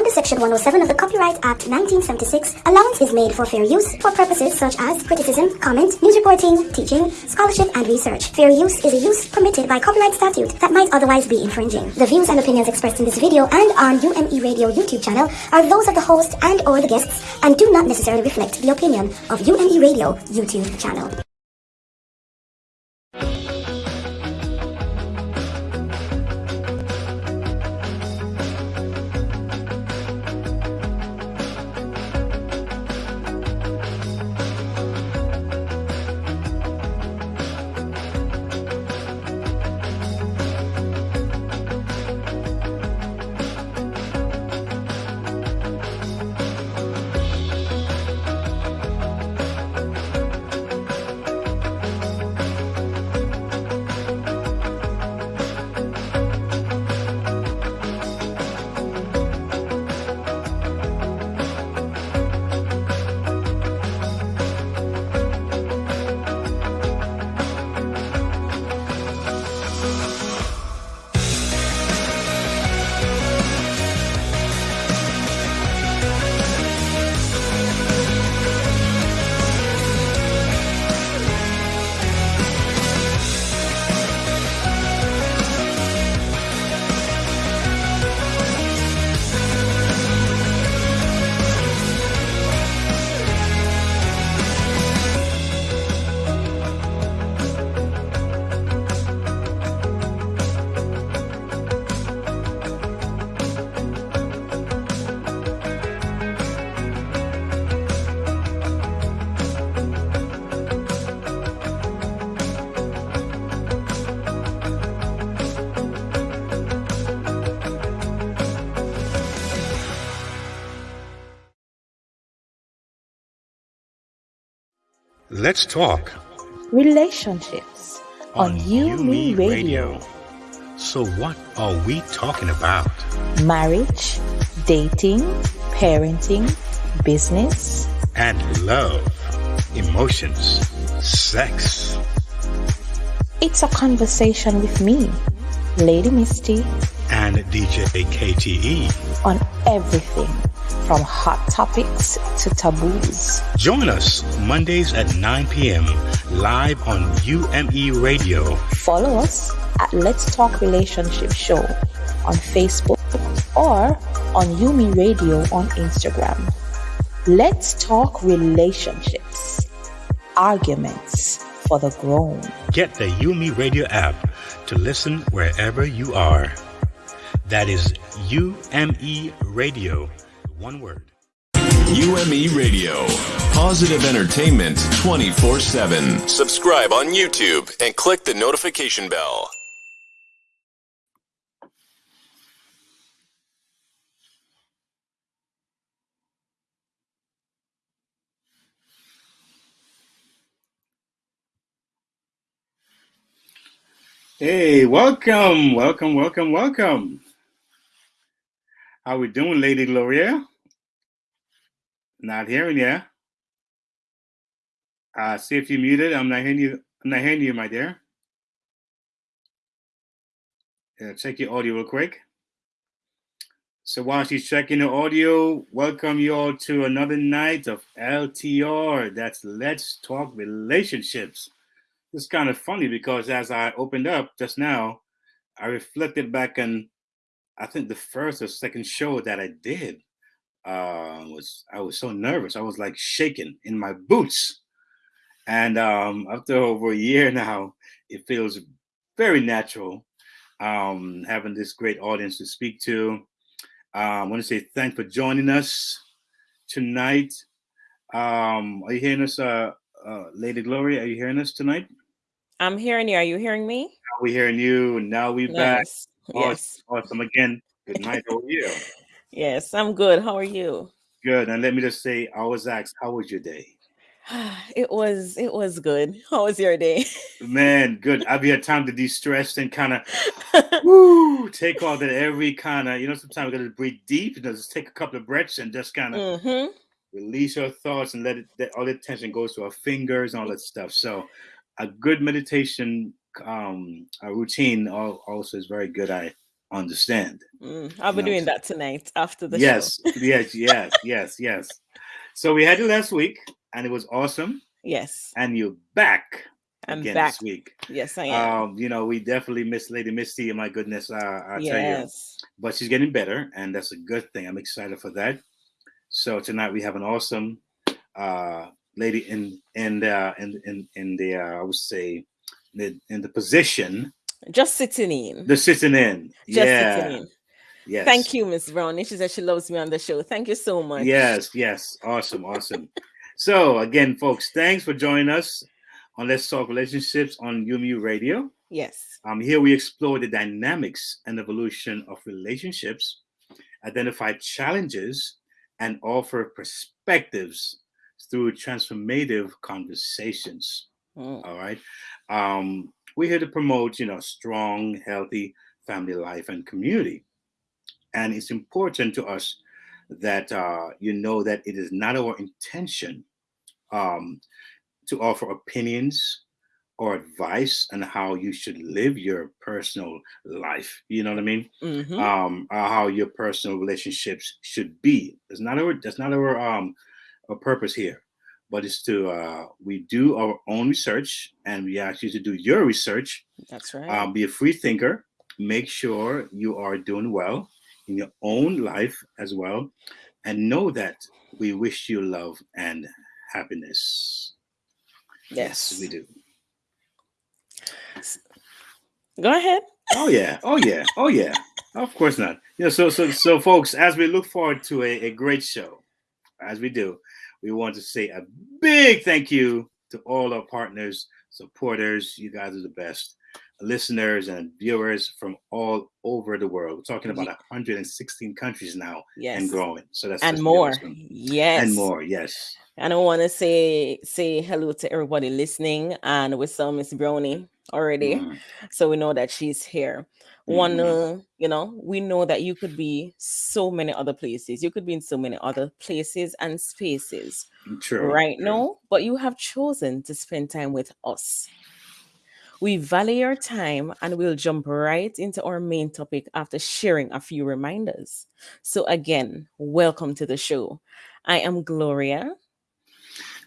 Under Section 107 of the Copyright Act 1976, allowance is made for fair use for purposes such as criticism, comment, news reporting, teaching, scholarship, and research. Fair use is a use permitted by copyright statute that might otherwise be infringing. The views and opinions expressed in this video and on UME Radio YouTube channel are those of the host and or the guests and do not necessarily reflect the opinion of UME Radio YouTube channel. Let's talk relationships on, on You Me Radio. Radio. So, what are we talking about? Marriage, dating, parenting, business, and love, emotions, sex. It's a conversation with me, Lady Misty, and DJ KTE on everything from hot topics to taboos. Join us Mondays at 9 p.m. live on UME Radio. Follow us at Let's Talk Relationship Show on Facebook or on UME Radio on Instagram. Let's talk relationships, arguments for the grown. Get the UME Radio app to listen wherever you are. That is UME Radio one word. UME Radio. Positive entertainment 24 7. Subscribe on YouTube and click the notification bell. Hey, welcome, welcome, welcome, welcome. How we doing, Lady Gloria? Not hearing you. Uh, see if you muted. I'm not hearing you. I'm not hearing you, my dear. Yeah, check your audio real quick. So while she's checking the audio, welcome you all to another night of LTR. That's Let's Talk Relationships. It's kind of funny because as I opened up just now, I reflected back on I think the first or second show that I did uh, was I was so nervous. I was like shaking in my boots. And um, after over a year now, it feels very natural um, having this great audience to speak to. Uh, I want to say thanks for joining us tonight. Um, are you hearing us, uh, uh, Lady Gloria? Are you hearing us tonight? I'm hearing you. Are you hearing me? Now we hearing you. Now we nice. back. Yes. Awesome. Again, good night. How are you? Yes, I'm good. How are you? Good. And let me just say, I was asked, how was your day? It was it was good. How was your day? Man, good. I've had time to de-stress and kind of woo, take all that every kind of, you know, sometimes we gotta breathe deep and just take a couple of breaths and just kind of mm-hmm. release your thoughts and let it let all the tension goes to our fingers and all that stuff. So a good meditation um a routine also is very good. I understand. Mm, I'll be No. doing that tonight after the yes, show. yes, yes, yes, yes. So we had it last week, and it was awesome. Yes, And you're back I'm again back. this week. Yes, I am. Um, you know, we definitely miss Lady Misty. My goodness, uh, I tell you. But she's getting better, and that's a good thing. I'm excited for that. So tonight we have an awesome uh, lady in in the in in in the uh, I would say the, in the position Just sitting in. the sitting in. Just yeah. sitting in. Yes. Thank you, Miss Brownie. She said she loves me on the show. Thank you so much. Yes, yes. Awesome, awesome. so again, folks, thanks for joining us on Let's Talk Relationships on UME Radio. Yes. Um, here we explore the dynamics and evolution of relationships, identify challenges, and offer perspectives through transformative conversations. Mm, All right. Um, we're here to promote, you know, strong, healthy family life and community. And it's important to us that uh, you know that it is not our intention um, to offer opinions or advice on how you should live your personal life. You know what I mean? mhm. um how your personal relationships should be that's not our that's not our um our purpose here but it's to uh we do our own research and we ask you to do your research That's right. um, be a free thinker make sure you are doing well in your own life as well and know that we wish you love and happiness yes. we do Go ahead. Oh yeah, oh yeah, oh yeah. Of course not. Yeah. So so so, folks, as we look forward to a, a great show, as we do, we want to say a big thank you to all our partners, supporters. You guys are the best. Listeners and viewers from all over the world. We're talking about 116 countries now Yes. and growing. So that's and more. awesome. Yes. and more. Yes. And I want to say say hello to everybody listening. And we saw Miss Brownie already, Mhm. so we know that she's here. Mm-hmm. Wanna, you know, we know that you could be so many other places. You could be in so many other places and spaces True. right true. now, but you have chosen to spend time with us. We value your time and we'll jump right into our main topic after sharing a few reminders. So, again, welcome to the show. I am Gloria.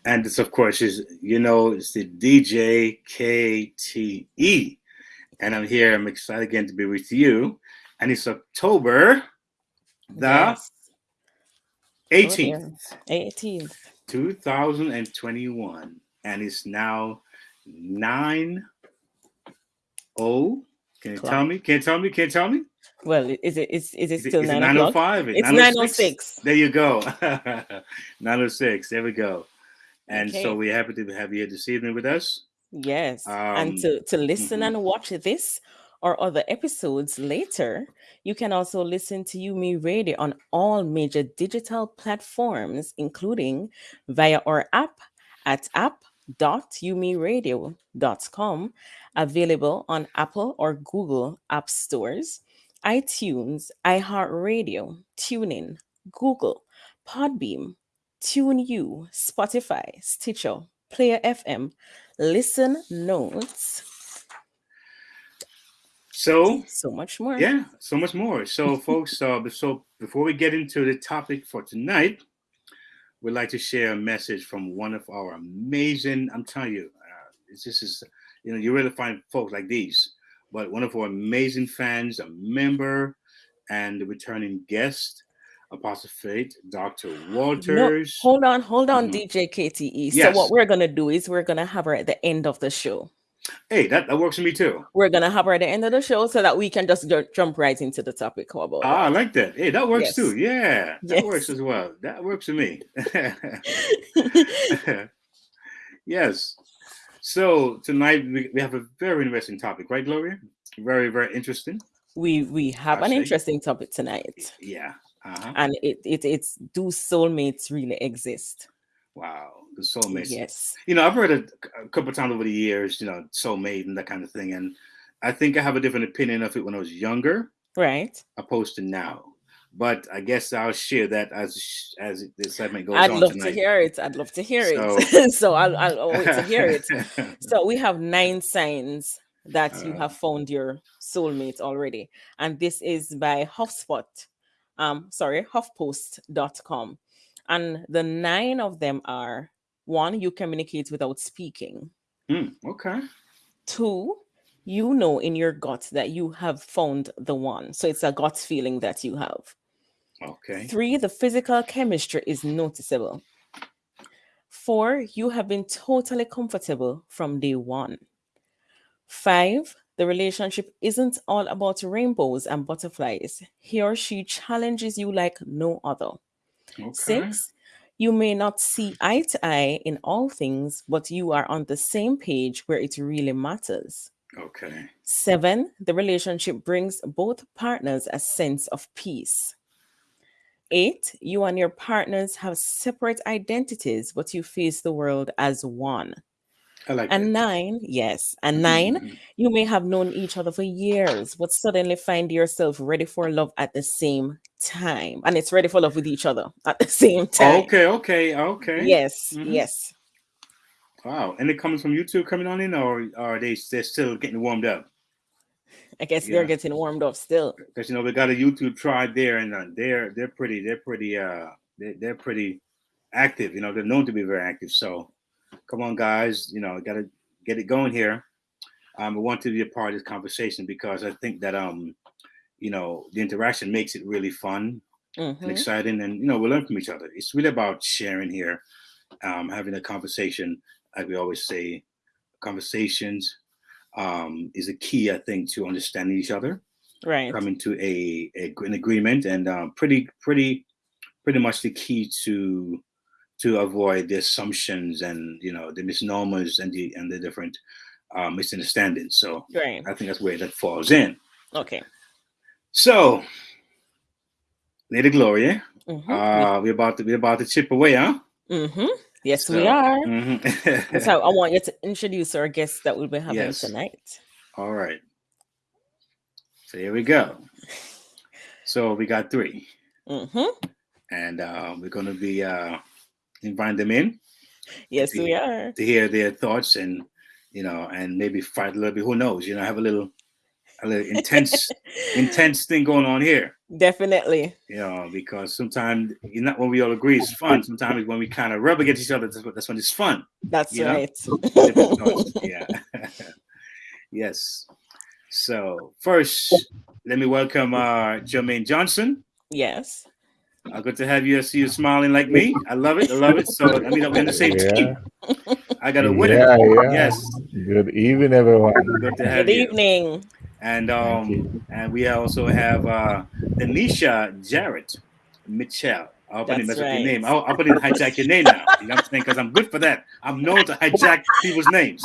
And it's of course is you know it's the DJ KTE, and I'm here. I'm excited again to be with you. And it's October the Yes. Oh, 18th, 18th. 2021, and it's now nine oh. Can you tell me? Can you tell me? Can you tell me? Well, is it is, is it still is it nine oh o'clock? 905? It's 906. There you go. 906. There we go. And so we're happy to have you here this evening with us. Yes. Um, and to, to listen mhm. and watch this or other episodes later, you can also listen to You Me Radio on all major digital platforms, including via our app at app.umiradio.com, available on Apple or Google App Stores, iTunes, iHeartRadio, TuneIn, Google, Podbean, TuneU, Spotify, Stitcher, Player FM, Listen Notes, So, so much more. yeah, so much more. So, folks, uh, so before we get into the topic for tonight, we'd like to share a message from one of our amazing. I'm telling you, uh, this this is you know you really find folks like these, but one of our amazing fans, a member, and a returning guest, Apostle Faith, Dr. No, Walters. hold on, hold on, Mhm. DJ KTE. So what we're gonna do is we're gonna have her at the end of the show. Hey, that, that works for me too. We're gonna have her at the end of the show so that we can just ju- jump right into the topic. How about Ah, I like that. Hey, that works Yes. too. Yeah, that Yes. works as well. That works for me. yes. So tonight we, we have a very interesting topic, right, Gloria? Very, very interesting. we we have I an see. interesting topic tonight, Yeah. Uh-huh. and it, it it's do soulmates really exist? Wow. The soulmates. Yes. You know, I've heard it a couple of times over the years, you know, soulmate and that kind of thing. And I think I have a different opinion of it when I was younger Right. opposed to now. But I guess I'll share that as as this segment goes I'd on love tonight. to hear it. I'd love to hear So- it. so I'll I'll wait to hear it. So we have nine signs that you Uh. have found your soulmate already. And this is by HuffSpot, um, sorry, HuffPost.com. And the nine of them are one, you communicate without speaking. Hmm, okay. Two, you know in your gut that you have found the one. So it's a gut feeling that you have. Okay. Three, the physical chemistry is noticeable. Four, you have been totally comfortable from day one. Five, the relationship isn't all about rainbows and butterflies. He or she challenges you like no other. Okay. Six, you may not see eye to eye in all things, but you are on the same page where it really matters. Okay. Seven, the relationship brings both partners a sense of peace. Eight, you and your partners have separate identities, but you face the world as one. I like And that. nine, yes, and nine, Mhm. you may have known each other for years, but suddenly find yourself ready for love at the same time. And it's ready for love with each other at the same time. Okay, okay, okay. Yes, Mhm. yes. Wow. And it comes from YouTube coming on in, or are they they're still getting warmed up? I guess Yeah. they're getting warmed up still. Because you know we got a YouTube tribe there, and uh, they're they're pretty they're pretty uh they're, they're pretty active. You know they're known to be very active. So come on, guys. You know I got to get it going here. Um, I want to be a part of this conversation because I think that um you know the interaction makes it really fun and Mhm. exciting, and you know we learn from each other. It's really about sharing here, um, having a conversation, like we always say, conversations um, is a key, I think, to understanding each other Right. coming to a, a an agreement and um, pretty pretty pretty much the key to to avoid the assumptions and you know the misnomers and the and the different uh, misunderstandings. So Right. I think that's where that falls in. Okay. So, Lady Gloria, Mhm. uh, we're about to we're about to chip away, huh? Mhm. Yes, we So- are. Mhm. So I want you to introduce our guests that we'll be having Yes. tonight. All right. So here we go. So we got three. hmm and uh, we're going to be uh, inviting them in Yes, we are. to hear their thoughts and you know and maybe fight a little bit. Who knows? You know, have a little a little intense intense thing going on here. Definitely. You know, because sometimes you're not when we all agree it's fun. Sometimes when we kind of rub against each other, that's, what- that's when it's fun. That's You right. Yeah. yes. So first, let me welcome uh, Jermaine Johnson. yes. Uh, good to have you. I see you smiling like me. I love it. I love it. So I mean, we're in the same team. I got a winner. Yeah, yeah. Yes. Good evening, everyone. Good to have Good you. evening. And um, and we also have uh, Anisha Jarrett Mitchell. I hope I didn't mess That's up your name. I hope I didn't hijack your name now. You know what I'm saying? Because I'm good for that. I'm known to hijack people's names.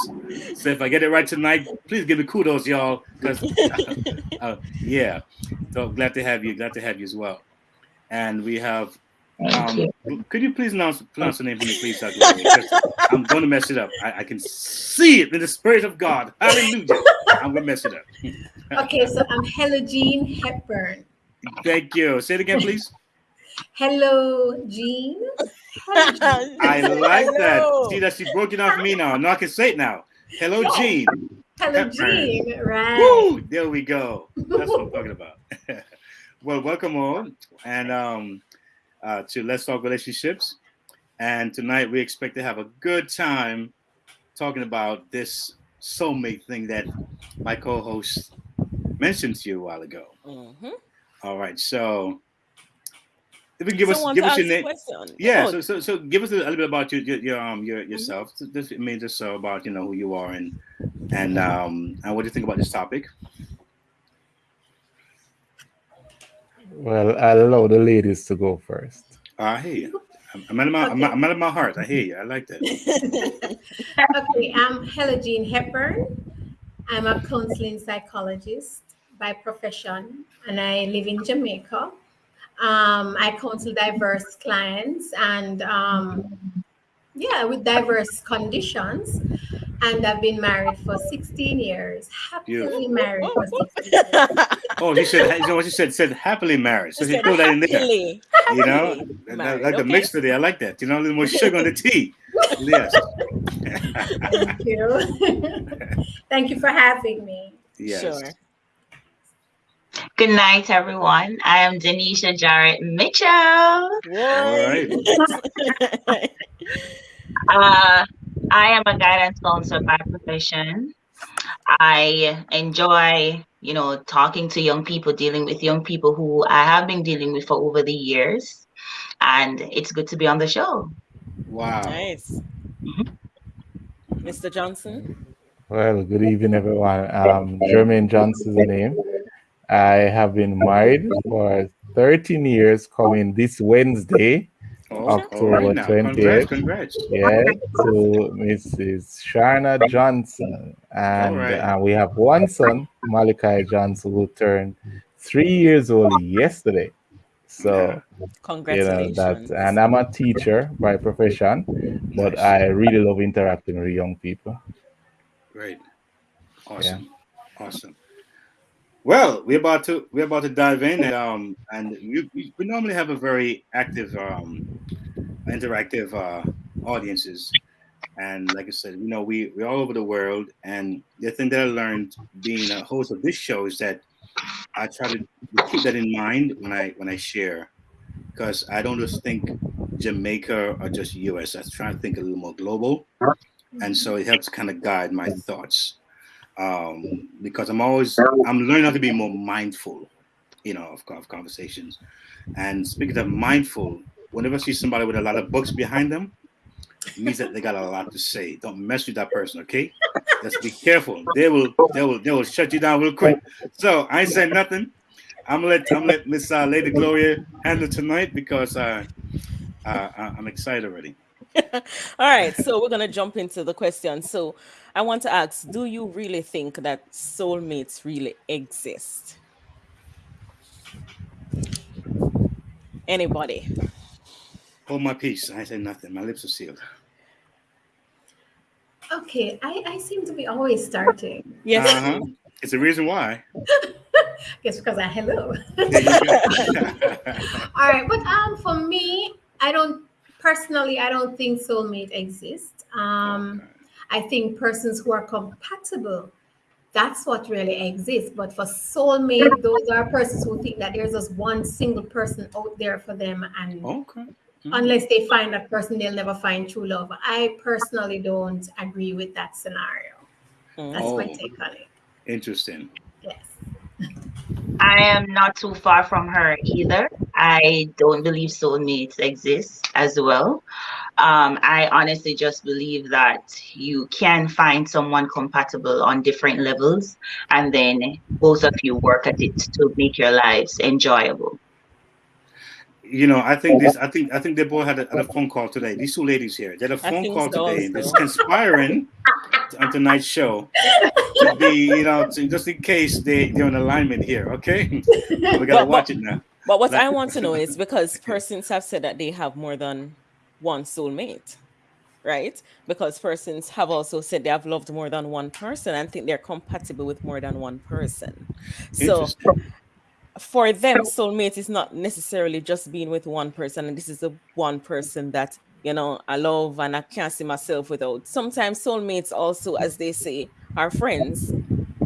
So if I get it right tonight, please give me kudos, y'all. Because uh, yeah, so glad to have you. Glad to have you as well. And we have. Um, could you please announce, pronounce the name for me, please? Dr. I'm going to mess it up. I, I can see it in the spirit of God. Hallelujah. I'm going to mess it up. Okay, so I'm Hello Jean Hepburn. Thank you. Say it again, please. Hello, Jean. Hello, Jean. I like that. See that she broke it off me now. Now I can say it now. Hello, Yes. Jean. Hello, Hepburn. Jean. Right. Woo! There we go. That's what I'm talking about. well, welcome all, and um, uh, to Let's Talk Relationships. And tonight we expect to have a good time talking about this soulmate thing that my co-host mentioned to you a while ago. Mhm. All right, so if you can give us Someone give us your name. question. Yeah, Oh, so, so so give us a little bit about your your, your um your Mm-hmm. yourself. I mean just so about you know who you are and and um and what do you think about this topic? Well, I'll allow the ladies to go first. I hear you. I'm, I'm, out of my, I'm, out- I'm out of my heart. I hear you. I like that. Okay, I'm Hello Jean Hepburn. I'm a counseling psychologist by profession, and I live in Jamaica. Um, I counsel diverse clients and um, yeah, with diverse conditions. And I've been married for 16 years. Happily Beautiful. married for 16 years. Oh, she said. You know what she said? Said happily married. So She she said that in there. happily, You know, happily And I married, like the okay. mixture there. I like that. You know, a little more sugar on the tea. Yes. Thank you. Thank you for having me. yes. Sure. Good night, everyone. I am Denisha Jarrett Mitchell. All right. Uh, I am a guidance counselor by profession. I enjoy, you know, talking to young people, dealing with young people who I have been dealing with for over the years. And it's good to be on the show. Wow. Nice. Mr. Johnson? Well, good evening, everyone. Um, Jermaine Johnson is the name. I have been married for 13 years, coming this Wednesday, all October right 28th. Congrats, congrats. yeah, to Mrs. Sharna Johnson. And right. uh, we have one son, Malachi Johnson, who turned three years old yesterday. So, you know, Congratulations. that, and I'm a teacher by profession, but Nice. I really love interacting with young people. Great. Awesome. Awesome. Well, we're about to we're about to dive in, and um, and we, we we normally have a very active, um, interactive uh, audiences, and like I said, you know, we we're all over the world, and the thing that I learned being a host of this show is that I try to keep that in mind when I when I share, because I don't just think Jamaica or just U.S. I try to think a little more global, and so it helps kind of guide my thoughts um, because I'm always I'm learning how to be more mindful, you know, of, of conversations. And speaking of mindful, whenever I see somebody with a lot of books behind them, it means that they got a lot to say. Don't mess with that person, okay? Just be careful. They will they will they will shut you down real quick. So I ain't saying nothing. I'm gonna let I'm gonna let Miss uh, Lady Gloria handle tonight because uh, uh, I'm excited already. All right, so we're gonna jump into the question. So I want to ask, do you really think that soulmates really exist? Anybody? Hold my peace. I say nothing. My lips are sealed. Okay, I, I seem to be always starting. Yes. Uh-huh. It's the reason why. Guess because I hello. There you go. All right, but um, for me, I don't personally, I don't think soulmate exists. Um, I think persons who are compatible, that's what really exists. But for soulmate, those are persons who think that there's just one single person out there for them, and okay. unless they find that person, they'll never find true love. I personally don't agree with that scenario. That's my Oh. take on it. Interesting. Yes. I am not too far from her either. I don't believe soulmates exist as well. Um, I honestly just believe that you can find someone compatible on different levels, and then both of you work at it to make your lives enjoyable. You know, I think this. I think. I think they both had a, had a phone call today. These two ladies here, they had a phone call so today. That's also. conspiring on tonight's show to be, you know, to, just in case they they're in alignment here. Okay, we gotta But- watch it now. But what I want to know is because persons have said that they have more than one soulmate, right? Because persons have also said they have loved more than one person and think they're compatible with more than one person. So for them, soulmate is not necessarily just being with one person, and this is the one person that you know I love and I can't see myself without. Sometimes soulmates also, as they say, are friends.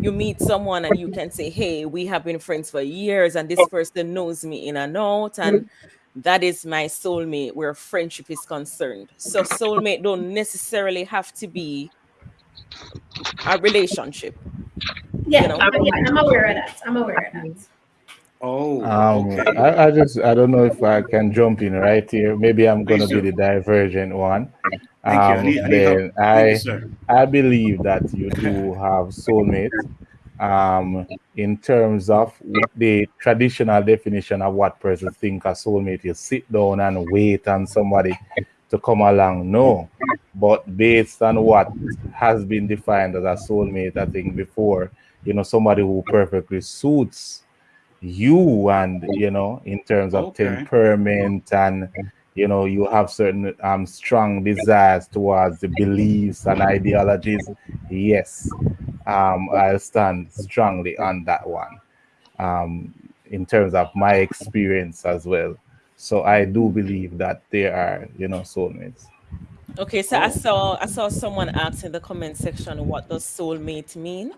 You meet someone and you can say, "Hey, we have been friends for years, and this person knows me in and out, and that is my soulmate." Where friendship is concerned, so soulmate don't necessarily have to be a relationship. Yeah, You know. I'm, yeah, I'm aware of that. I'm aware of that. Oh, Um, okay. I, I just I don't know if I can jump in right here. Maybe I'm gonna Please be the divergent one. Thank you. I Um, need, I need then I you. I believe that you do have soulmates. Um, in terms of the traditional definition of what person think a soulmate is, sit down and wait on somebody to come along. No, but based on what has been defined as a soulmate, I think before, you know, somebody who perfectly suits you and you know in terms of Okay. temperament and you know you have certain um strong desires towards the beliefs and ideologies yes um i'll stand strongly on that one um in terms of my experience as well so i do believe that there are you know soulmates Okay, so I Oh. saw I saw someone ask in the comment section what does soulmate mean?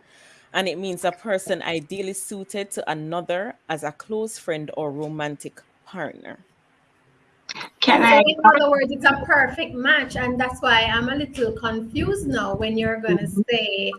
And it means a person ideally suited to another as a close friend or romantic partner. Can So I? in other words, it's a perfect match, and that's why I'm a little confused now when you're going to say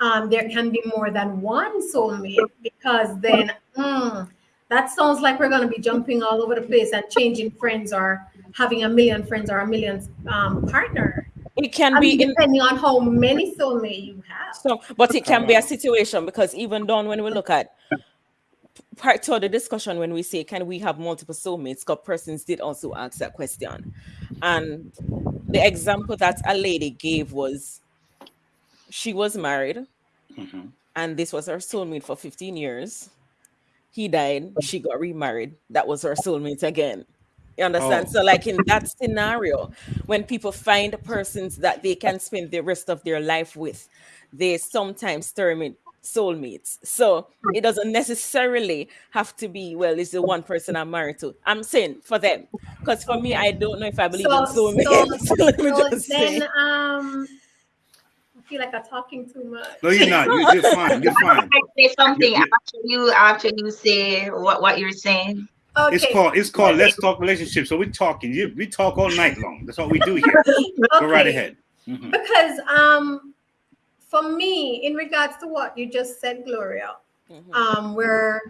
um, there can be more than one soulmate, because then mm, that sounds like we're going to be jumping all over the place and changing friends or having a million friends or a million um, partner. It can I be mean, in depending on how many soulmate you have. so but it can be a situation because even down when we look at part two of the discussion when we say can we have multiple soulmates? Because persons did also ask that question. And the example that a lady gave was she was married Mhm. and this was her soulmate for 15 years. He died she got remarried. That was her soulmate again you understand Oh. so like in that scenario when people find persons that they can spend the rest of their life with they sometimes term it soulmates so it doesn't necessarily have to be well it's the one person i'm married to i'm saying for them because for me i don't know if i believe in soulmates so, let me so just say then, um, I feel like I'm talking too much. No, you're not. You, you're fine. You're fine. I say something You- you- after you after you say what what you're saying. Okay. It's called it's called Let's Talk Relationships. So we're talking. We talk all night long. That's what we do here. Go right Okay. ahead. Mhm. Because um, for me, in regards to what you just said, Gloria, Mhm. um, where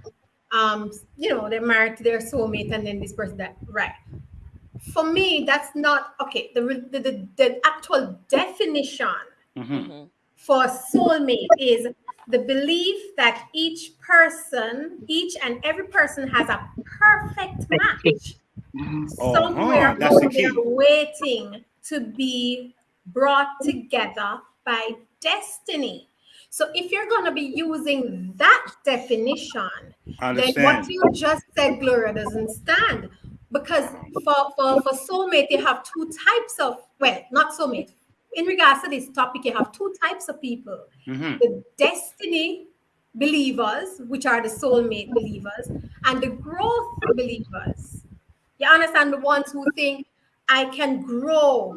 um, you know, they're married to their soulmate, and then this person that right. For me, that's not okay. The the, the, the actual definition Mhm. Mhm. for soulmate is the belief that each person, each and every person has a perfect match. Mm-hmm. Oh, Somewhere huh, that's the out there key. waiting to be brought together by destiny. So if you're going to be using that definition, I then what you just said, Gloria, doesn't stand. Because for, for, for soulmate, you have two types of, well, not soulmate. In regards to this topic, you have two types of people Mhm. the destiny believers, which are the soulmate believers, and the growth believers. You understand the ones who think I can grow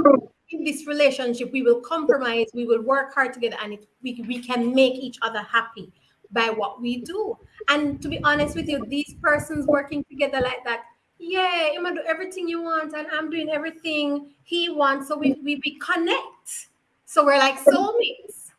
in this relationship, we will compromise, we will work hard together, and it, we, we can make each other happy by what we do. And to be honest with you, these persons working together like that, yeah, I'm gonna do everything you want, and I'm doing everything he wants. So we, we, we connect. So we're like soulmates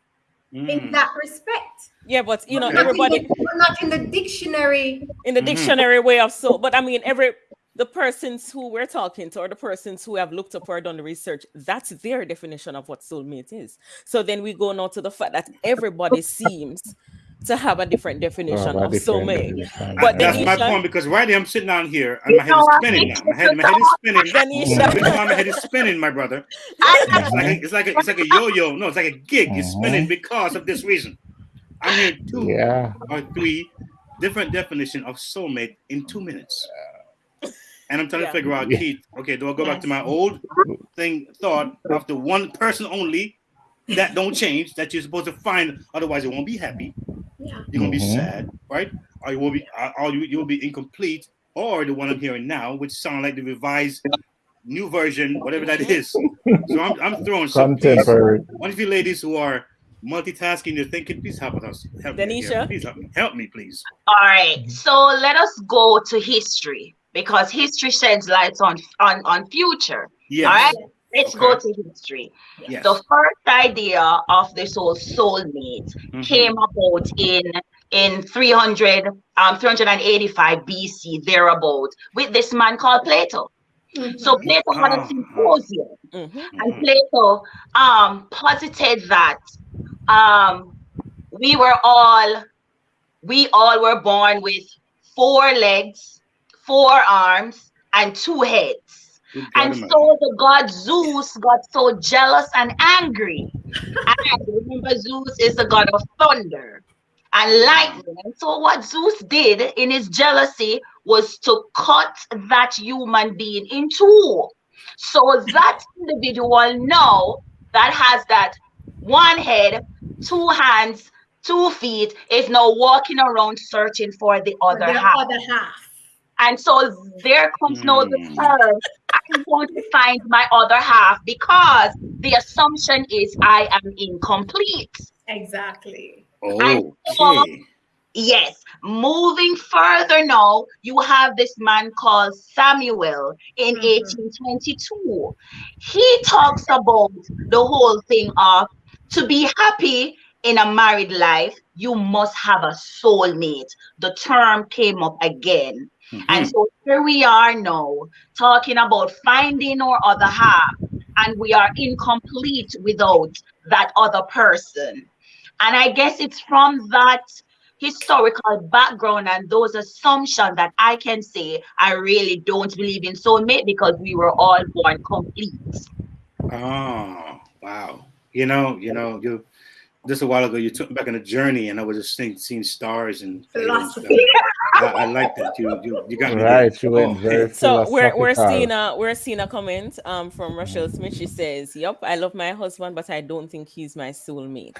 in Mm. that respect. yeah but you know Okay. Not in everybody the- not in the dictionary. in the Mhm. dictionary way of soul. But I mean, every the persons who we're talking to, or the persons who have looked up or done the research, that's their definition of what soulmate is. So then we go now to the fact that everybody seems to have a different definition Have of soulmate. definition, But That's yeah. my point because right here I'm sitting down here and my head is spinning now. My head, my head is spinning. Denisha. My head is spinning, my brother. It's like a, it's like a, it's like a yo-yo. No, it's like a gig. It's uh-huh. spinning because of this reason. I'm here two Yeah. or three different definition of soulmate in two minutes. And I'm trying Yeah. to figure out, Keith, okay, do I go back to my old thing thought of the one person only that don't change that you're supposed to find, otherwise you won't be happy. Yeah. You're gonna be Mhm. sad, right? Or you will be or you you will be incomplete, or the one I'm hearing now, which sound like the revised new version, whatever that is. So I'm I'm throwing some please, Contemporary. one of you ladies who are multitasking, you're thinking, please help us. Help me. Denisha? Please help me. Help me, please. All right. So let us go to history because history sheds light on on on future. Yeah. All right. Let's go to history. Yes. The first idea of this whole soulmate Mhm. came about in in 300 um 385 BC thereabout with this man called Plato. Mhm. So Plato had a Ah. symposium Mhm. and Plato um posited that um we were all we all were born with four legs, four arms, and two heads. Good God And so the god Zeus got so jealous and angry. and remember, Zeus is the god of thunder and lightning. And so, what Zeus did in his jealousy was to cut that human being in two. So, that individual now that has that one head, two hands, two feet is now walking around searching for the other the half. other half. And so there comes now the Hmm. term am going to find my other half because the assumption is I am incomplete. Exactly. Okay. Yes. Moving further now, you have this man called Samuel in Mhm. 1822. He talks about the whole thing of to be happy in a married life, you must have a soulmate. The term came up again. And Mhm. so here we are now talking about finding our other half, and we are incomplete without that other person. And I guess it's from that historical background and those assumptions that I can say I really don't believe in soulmate because we were all born complete. Oh, wow. You know, you know, you just a while ago you took me back on a journey and I was just seeing, seeing stars and and. Philosophy. I, I like that. You you, you got me. there. Right, you went Oh, very So we're we're seeing a we're seeing a comment um from Rochelle Smith. She says, "Yup, I love my husband, but I don't think he's my soulmate."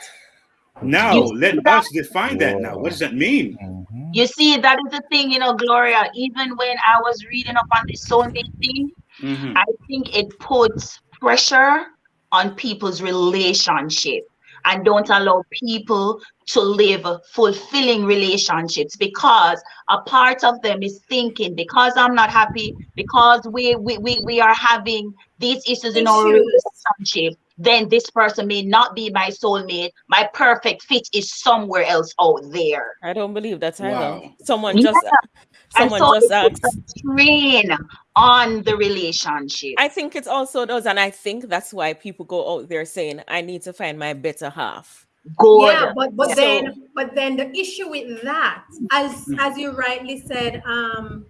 Now You let that? us define that. Now, what does that mean? Mhm. You see, that is the thing, you know, Gloria. Even when I was reading up on the soulmate thing, Mhm. I think it puts pressure on people's relationship and don't allow people to live fulfilling relationships because a part of them is thinking because I'm not happy, because we we, we, we are having these issues in our relationship, then this person may not be my soulmate. My perfect fit is somewhere else out there. I don't believe that either. Wow. Someone Yeah. just And someone so just asked. a strain on the relationship. I think it also does, and I think that's why people go out there saying, "I need to find my better half." Good. Yeah, but but So- then but then the issue with that, as as you rightly said, um,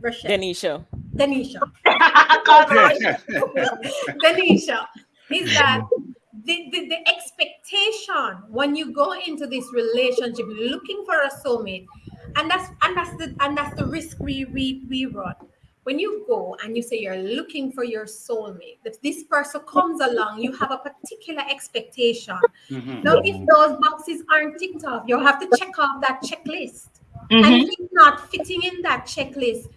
Rochelle, Denisha, Denisha, God, Denisha, is that the, the, the expectation when you go into this relationship looking for a soulmate, and that's and that's the and that's the risk we we we run. When you go and you say you're looking for your soulmate, if this person comes along, you have a particular expectation. Mhm. Now, if those boxes aren't ticked off, you'll have to check off that checklist. Mhm. And if it's not fitting in that checklist,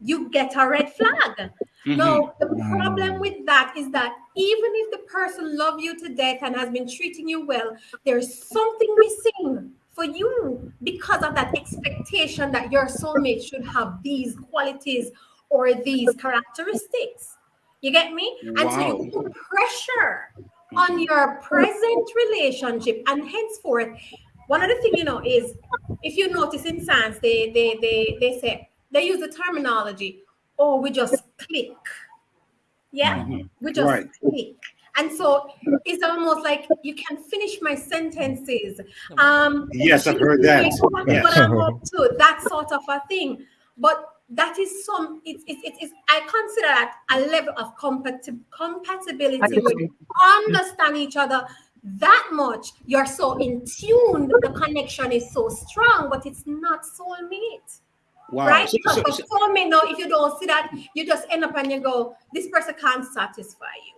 you get a red flag. Mhm. Now, the problem with that is that even if the person loves you to death and has been treating you well, there's something missing for you because of that expectation that your soulmate should have these qualities or these characteristics. You get me? And so you put pressure on your present relationship, and henceforth, one other thing you know is if you notice in science, they they they they say they use the terminology, oh, we just click. Yeah, Mhm. we just Right. click. And so it's almost like you can finish my sentences. Um, Yes, I've heard that. Yes. what I'm up to, that sort of a thing. But that is some, it's, it's, it's, it's I consider that a level of compati- compatibility where understand each other that much. You're so in tune, the connection is so strong, but it's not soulmate. Wow. Right? So- Because so- for so- soulmate, no, if you don't see that, you just end up and you go, this person can't satisfy you.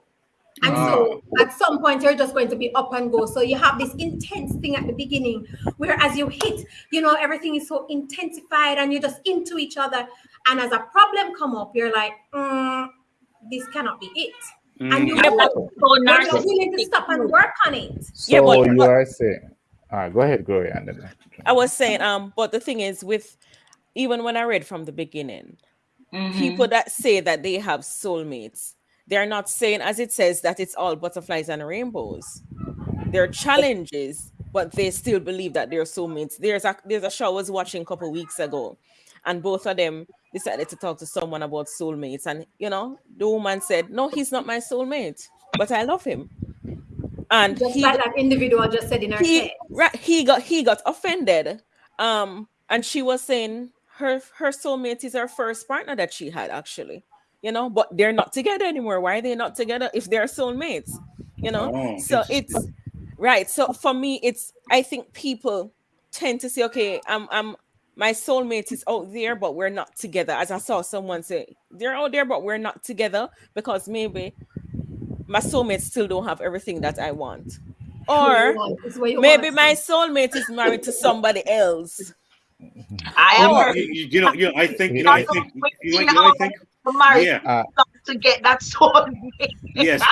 And so at some point, you're just going to be up and go. So you have this intense thing at the beginning, where as you hit, you know, everything is so intensified and you're just into each other. And as a problem come up, you're like, mm, this cannot be it. And you Mm. So you're willing to stop and work on it. So Yeah, but- you are saying, all right, go ahead, Gloria. And then, I was saying, um, but the thing is, with even when I read from the beginning, Mhm. people that say that they have soulmates, they're not saying, as it says, that it's all butterflies and rainbows. There are challenges, but they still believe that they're soulmates. There's a there's a show I was watching a couple weeks ago, and both of them decided to talk to someone about soulmates. And you know, the woman said, No, he's not my soulmate, but I love him. And Just he like that individual just said in her he right he got he got offended um and she was saying her her soulmate is her first partner that she had actually you know but they're not together anymore. Why are they not together if they're soulmates you know? Oh, so it's right so for me it's i think people tend to say okay i'm i'm my soulmate is out there but we're not together. As i saw someone say they're out there but we're not together because maybe my soulmate still don't have everything that i want. Or It's maybe want. my soulmate is married to somebody else. I am. you, you know, you know, I think, you know, I think, you know, you know, I think, married Yeah. to get that soulmate. Yes.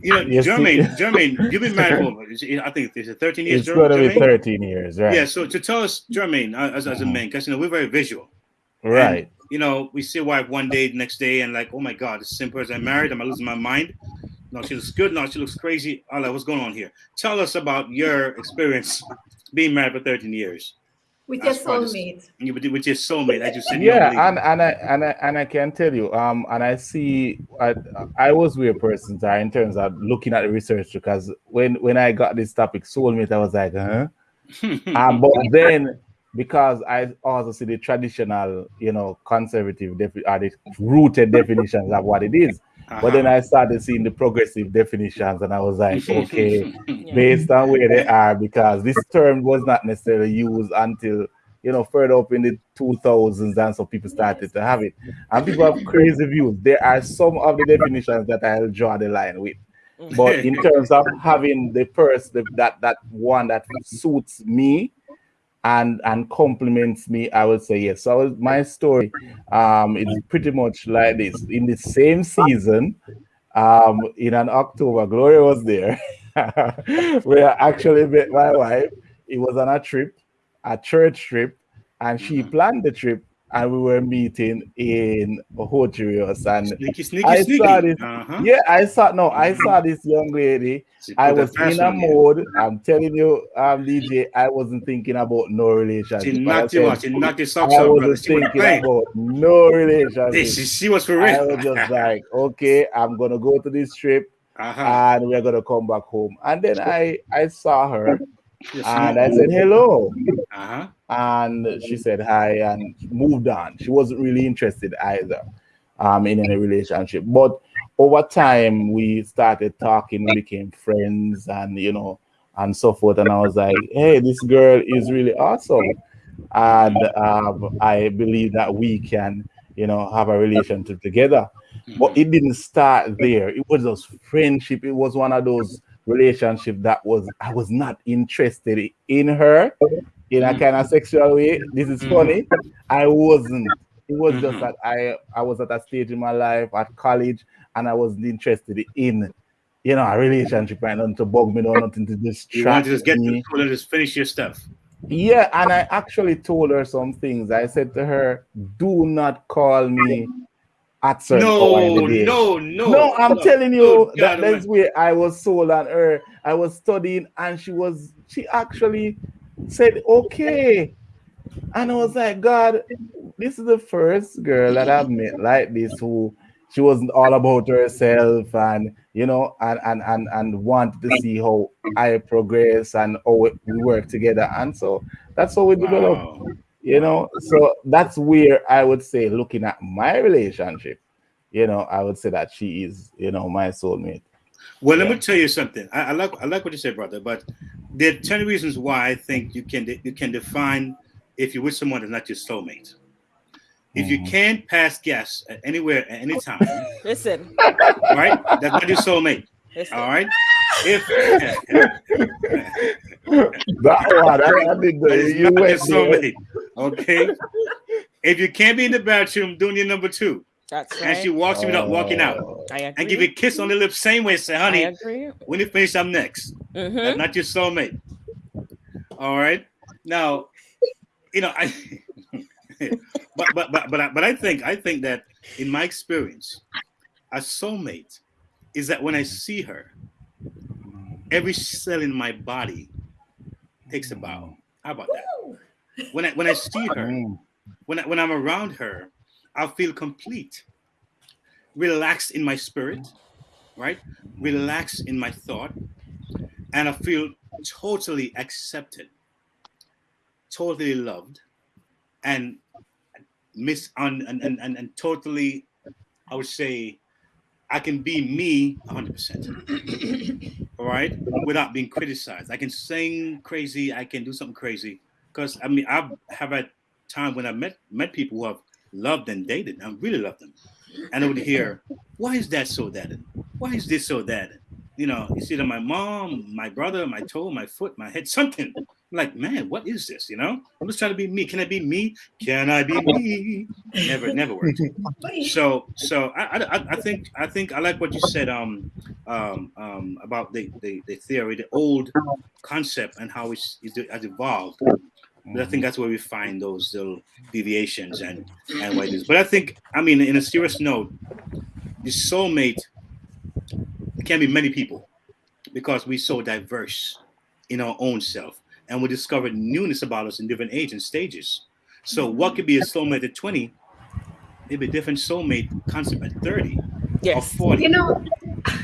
You know, Yes, Jermaine, it- Jermaine, you've been married for, I think it's 13 years, It's Jer- going to be 13 years, right? Yeah, so to tell us, Jermaine, uh, as, as a man, because, you know, we're very visual. Right. you know, we see a wife one day, the next day, and like, oh my God, this simple as I married. I'm I losing my mind? No, she looks good. No, she looks crazy. All that, what's going on here? Tell us about your experience being married for 13 years. With your As far as- soulmate. You with with your soulmate, as you said. yeah and and I and I and I can tell you um and I see I I was weird person there in terms of looking at the research because when when I got this topic soulmate I was like huh um, but then because I also see the traditional you know conservative defi- or the rooted definitions of what it is but then Uh-huh. I started seeing the progressive definitions and I was like okay Yeah. based on where they are because this term was not necessarily used until you know further up in the 2000s and so people started to have it and people have crazy views there are some of the definitions that i'll draw the line with but in terms of having the person that that one that suits me and and compliments me i would say yes. So my story um is pretty much like this. In the same season um in an october gloria was there I actually met my wife it was on a trip a church trip and she planned the trip and we were meeting in Hotirios and Sneaky, sneaky, I sneaky. saw this Uh-huh. yeah I saw no I saw this young lady She I was in a you. I'm telling you, um, DJ, I wasn't thinking about no relationship. She I knocked you said, out. She knocked your I socks off, wasn't thinking about no relationship. she, she was for real. I was just like, okay, I'm gonna go to this trip uh-huh. and we're gonna come back home. And then I I saw her Yes, and I said hello, uh-huh. and she said hi and moved on. She wasn't really interested either, um, in any relationship. But over time, we started talking, we became friends, and you know, and so forth. And I was like, hey, this girl is really awesome, and um, I believe that we can, you know, have a relationship together. But it didn't start there. It was just friendship. It was one of those relationships that was I was not interested in her in a kind of sexual way. This is funny. I wasn't. It was just Mhm. that I I was at a stage in my life at college and I wasn't interested in you know a relationship and nothing to bug me or nothing to You distract to just get me. to just finish your stuff. Yeah, and I actually told her some things. I said to her, "Do not call me at certain No, the day." no, no. No, I'm no, telling you God that that's where I was sold on her. I was studying, and she was she actually said okay, and I was like, God, this is the first girl that I've met like this who she wasn't all about herself and you know and and and, and wanted to see how I progress and how we work together, and so that's how we develop Wow. you know? So that's where i would say looking at my relationship you know i would say that she is you know my soulmate Well, let me tell you something. I, I like I like what you said, brother. But there are ten reasons why I think you can de- you can define if you're with someone that's not your soulmate. If you Mhm. can't pass gas at anywhere at any time, Listen, right? That's not your soulmate. listen. All right. If that one i, I did the, you not your went soulmate, okay. If you can't be in the bathroom doing your number two, That's and she walks you without walking out, I agree. and give you a kiss on the lips, same way, say, I "Honey, agree. when you finish, I'm next." That's Mhm. not your soulmate. All right. Now, you know, I but but but but I, but I think I think that in my experience, a soulmate is that when I see her, every cell in my body takes a bow. How about that? When I when I see her, Mm. when I, when I'm around her, I feel complete, relaxed in my spirit, right? Relaxed in my thought, and I feel totally accepted, totally loved, and miss on and, and, and, and totally, I would say, I can be me 100%. All right, without being criticized. I can sing crazy. I can do something crazy. Because I mean, I have had time when I met met people who have loved and dated. I really loved them, and I would hear, "Why is that so that? Why is this so that?" You know, you see that my mom, my brother, my toe, my foot, my head, something. You like, man, what is this? You know, I'm just trying to be me. Can I be me? Can I be me? Never, never worked. So, so I, I, I think, I think I like what you said, um, um, um, about the, the, the theory, the old concept, and how it's, it's has evolved. But I think mm-hmm. that's where we find those little deviations and and what it is. But I think, I mean, in a serious note, the soulmate can be many people because we're so diverse in our own self and we discover newness about us in different age and stages. So what could be a soulmate at 20 maybe a different soulmate concept at 30 Yes. or 40. You know,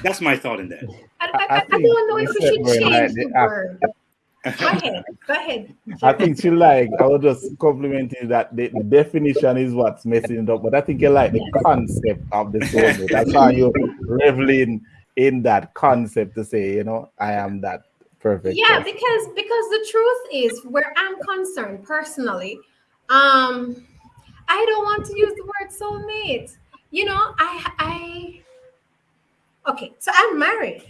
That's my thought in that. I, I, I I, I don't know if we should change the The word. Go ahead. Go ahead. I think she like. I was just complimenting that the, the definition is what's messing it up, but I think you like the concept of the soulmate. That's how you're reveling in that concept to say, you know, I am that perfect. yeah person. because because the truth is where i'm concerned personally um i don't want to use the word soulmate you know i i okay so i'm married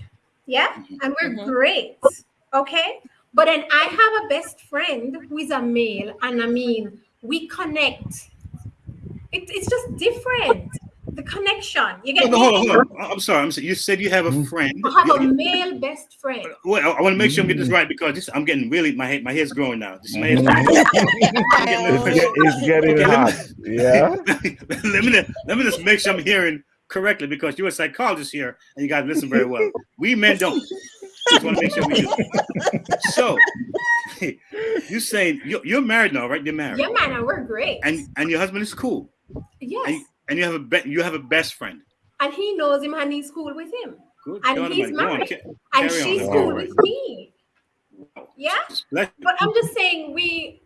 yeah and we're Mhm. great okay but then i have a best friend who is a male and i mean we connect it, it's just different the connection you get Hold on, hold on, hold on. I'm sorry. I'm sorry. You said you have a friend. i have a You- male best friend Wait, I, want to make sure I'm getting this right because this I'm getting really my head my hair's growing now. This my Mhm. It's, get, it's getting Okay, let hot. Yeah. let me let me just make sure I'm hearing correctly because you're a psychologist here and you guys listen very well. We men don't. Just want to make sure we do. So you saying you're, you're married now, right? You're married, yeah man we're great and and your husband is cool, yes and, and you have a be, you have a best friend. and he knows him and he's cool with him. Good. And God he's. On, married. And on. she's cool with me. Yeah. But I'm just saying we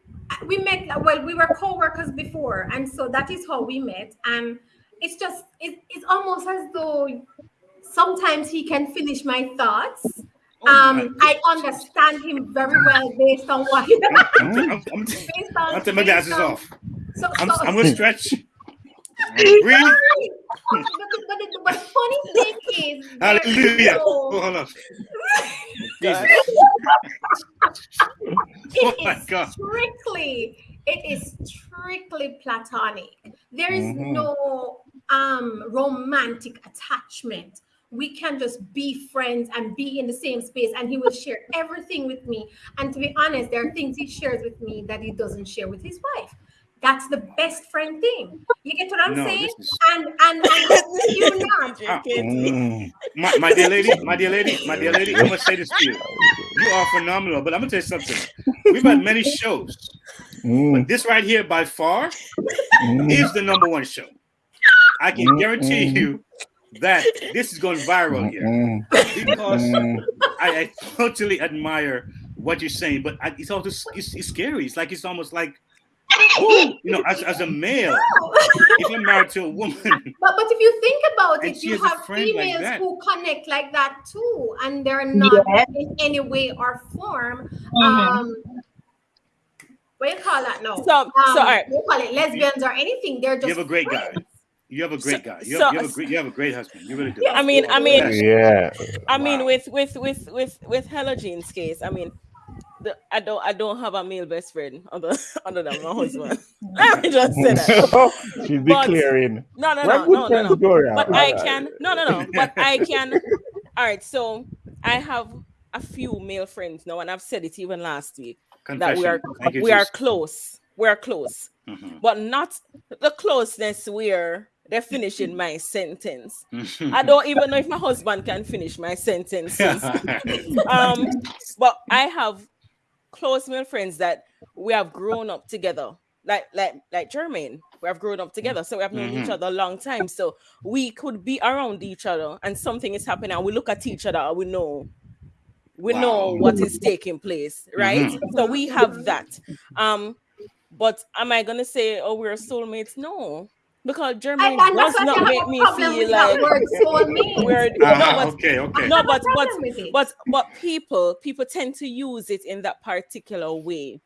we met well, we were co-workers before, and so that is how we met. And it's just it, it's almost as though sometimes he can finish my thoughts. Oh, Um, my- I understand him very well based on what I'm, I'm, I'm, based on I'm taking my glasses on- off. So, I'm, so, I'm gonna stretch. Breathe. but, the, but, the, but the funny thing is, Hallelujah. no- Oh, hold on. It Oh my is God. strictly, it is strictly platonic. There is Mhm. no um romantic attachment. We can just be friends and be in the same space, and he will share everything with me. And to be honest, there are things he shares with me that he doesn't share with his wife. That's the best friend thing. You get what I'm No, saying? is And and, and you not. Mm. my, my dear lady, my dear lady, my dear lady, I'm gonna say this to you. You are phenomenal, but I'm gonna tell you something. We've had many shows, Mm. but this right here by far Mm. is the number one show. I can Mm, guarantee mm. you that this is going viral here because. I, I totally admire what you're saying, but I, it's also it's, it's scary. It's like it's almost like you know, as, as a male, if you're married to a woman, But but if you think about it, you have friend like females who connect like that too, and they're not Yeah. in any way or form. Mhm. Um, what do you call that No, So- so, um, all right. what do you call it lesbians or anything? They're just you have a great guy. Friends. You have a great So- guy. You so- have, you have a great you have a great husband. You really do. Yes. I mean, I mean, Yeah. I mean, Wow. with with with with with Hella Jean's case, I mean, the, I don't I don't have a male best friend other other than my husband. Let me just say that. She's But- declaring. No, no, no, no, no, no. Gloria. But I Alright. can no, no, no. But I can. All right, so I have a few male friends now, and I've said it even last week that we are Confession. Thank you, we are close. We are close, Mhm. but not the closeness where they're finishing my sentence. I don't even know if my husband can finish my sentences. um, but I have close male friends that we have grown up together, like like like Jermaine. We have grown up together, so we have known each Mhm. other a long time. So we could be around each other, and something is happening, and we look at each other, and we know. We know what is taking place, right? Mhm. So we have that. Um, but am I gonna say, oh, we're soulmates? No, because I, and does not make me feel like that word soulmate. we're Uh-huh, no, but okay, okay. no, I have a but but problem with it. but but people people tend to use it in that particular way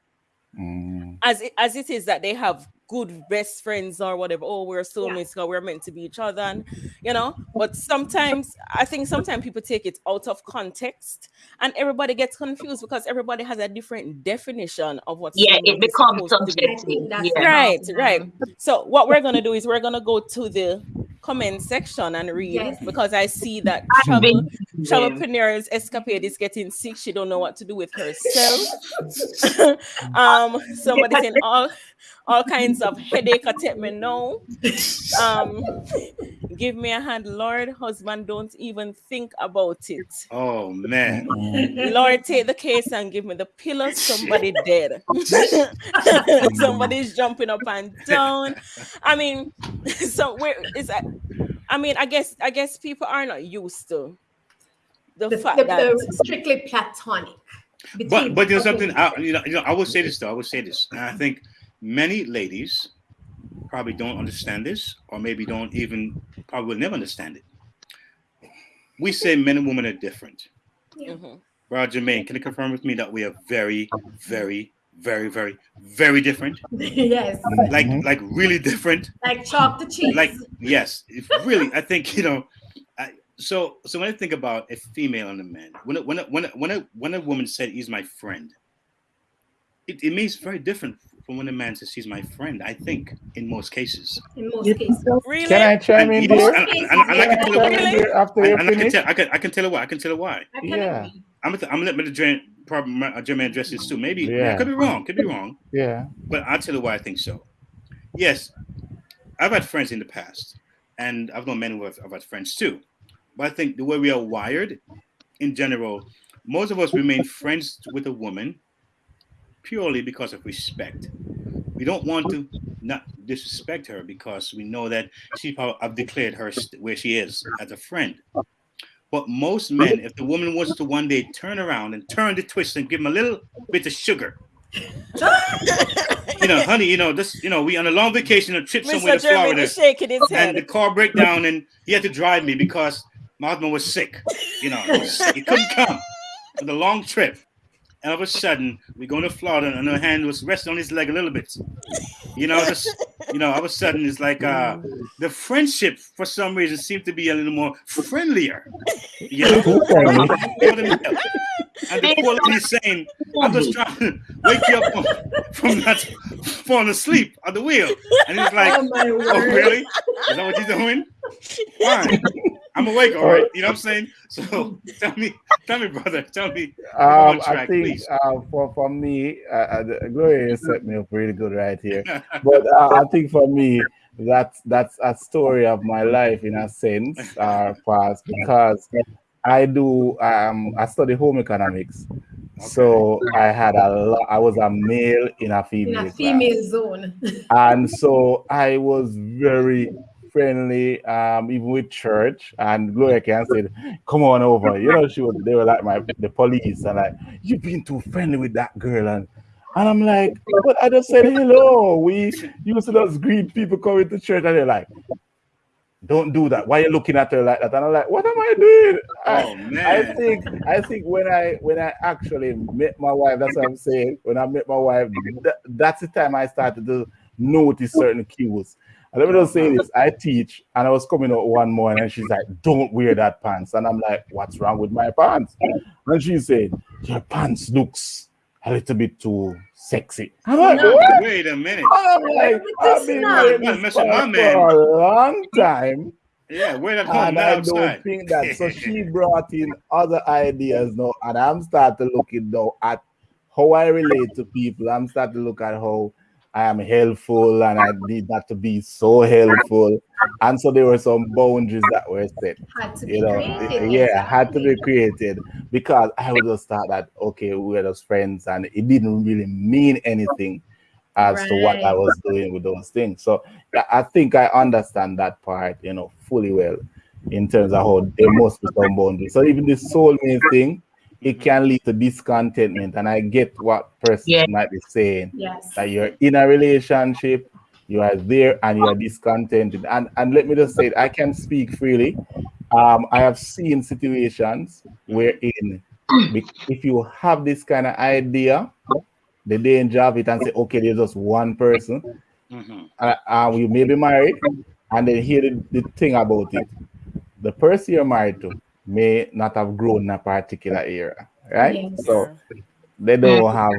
Mm. as it, as it is that they have good best friends or whatever. Oh, we're soulmates, yeah. we're meant to be each other, and you know. But sometimes I think sometimes people take it out of context, and everybody gets confused because everybody has a different definition of what. Yeah, it becomes subjective. Yeah. Right, right. So what we're gonna do is we're gonna go to the comment section and read yes. because I see that Travel, Travelpreneur's escapade is getting sick. She don't know what to do with herself. um, somebody saying all all kinds of headache attack me now. Um, give me a hand, Lord. Husband, don't even think about it. Oh man. Lord, take the case and give me the pillow. Somebody dead. Somebody's jumping up and down. I mean, so where is that? I mean, I guess I guess people are not used to the, the fact the, that the strictly platonic. But but you know something, I, you know, you know, I will say this though. I will say this. I think many ladies probably don't understand this, or maybe don't even probably will never understand it. We say men and women are different. Yeah. Mm-hmm. Roger Main, can you confirm with me that we are very, very, very, very, very different? yes. Like, like really different. Like chalk the cheese. Like, yes, really. I think you know. I, so, so when I think about a female and a man, when a, when a, when a, when a, when a woman said he's my friend, it, it means very different from when a man says he's my friend. I think in most cases. In most cases. Really? Can I chime in there? And, and, and, I can tell you why. After and, and I can tell I can I can tell you why. I can tell you why. Yeah. I'm gonna I'm gonna let Mr. probably uh, Jermaine address this too. Maybe yeah. could be wrong. Could be wrong. Yeah. But I'll tell you why I think so. Yes, I've had friends in the past, and I've known men who have I've had friends too. But I think the way we are wired, in general, most of us remain friends with a woman purely because of respect. We don't want to not disrespect her because we know that she probably have declared her where she is as a friend. But most men, if the woman wants to one day turn around and turn the twist and give him a little bit of sugar, you know, honey, you know, this, you know, we on a long vacation, a trip somewhere to Florida, shaking his head. and the car break down, and he had to drive me because my husband was sick. You know, he couldn't come for the long trip all of a sudden we go to Florida and her hand was resting on his leg a little bit. You know, just you know, all of a sudden it's like uh the friendship for some reason seemed to be a little more friendlier. You know? and the quality is saying, I'm just trying to wake you up from, from that falling asleep on the wheel. And he's like, Oh, oh really? Is that what you're doing? Fine. I'm awake, all right. You know what I'm saying? So tell me, tell me, brother, tell me. Um, track, I think uh, for for me, uh, uh Gloria set me up really good right here. but uh, I think for me, that's that's a story of my life in a sense, uh, past because I do um I study home economics. Okay. So I had a lot. I was a male in a female. In a female class. zone. and so I was very friendly, um, even with church. And Gloria can said, "Come on over." You know, she was. They were like my the police, and like, "You've been too friendly with that girl," and and I'm like, "But I just said hello." We used to just greet people coming to church, and they're like, don't do that. Why are you looking at her like that? And I'm like, what am I doing? Oh I, man. I think I think when I when I actually met my wife, that's what I'm saying. When I met my wife, th- that's the time I started to notice certain cues. And let me just say this: I teach, and I was coming out one morning, and she's like, "Don't wear that pants," and I'm like, "What's wrong with my pants?" And she said, "Your pants looks a little bit too sexy." I'm like, no, "Wait a minute!" I'm like, "I've been wearing this for a long time." Yeah, wear that home and I outside. don't think that. So she brought in other ideas now, and I'm starting to look now at how I relate to people. I'm starting to look at how I am helpful and I need that to be so helpful. And so there were some boundaries that were set. you know, created. yeah, had to be created because I was just thought that okay, we were just friends and it didn't really mean anything as right. to what I was doing with those things. So I think I understand that part, you know, fully well in terms of how there must be some boundaries. So even the soulmate thing, it can lead to discontentment. And I get what person yeah. might be saying. Yes. That you're in a relationship, you are there and you're discontented. And and let me just say, I can speak freely. Um, I have seen situations wherein if you have this kind of idea, the danger of it and say, okay, there's just one person, Mm-hmm. uh, uh, you may be married, and then hear the, the thing about it. The person you're married to may not have grown in a particular area, right? Yes. So they don't have,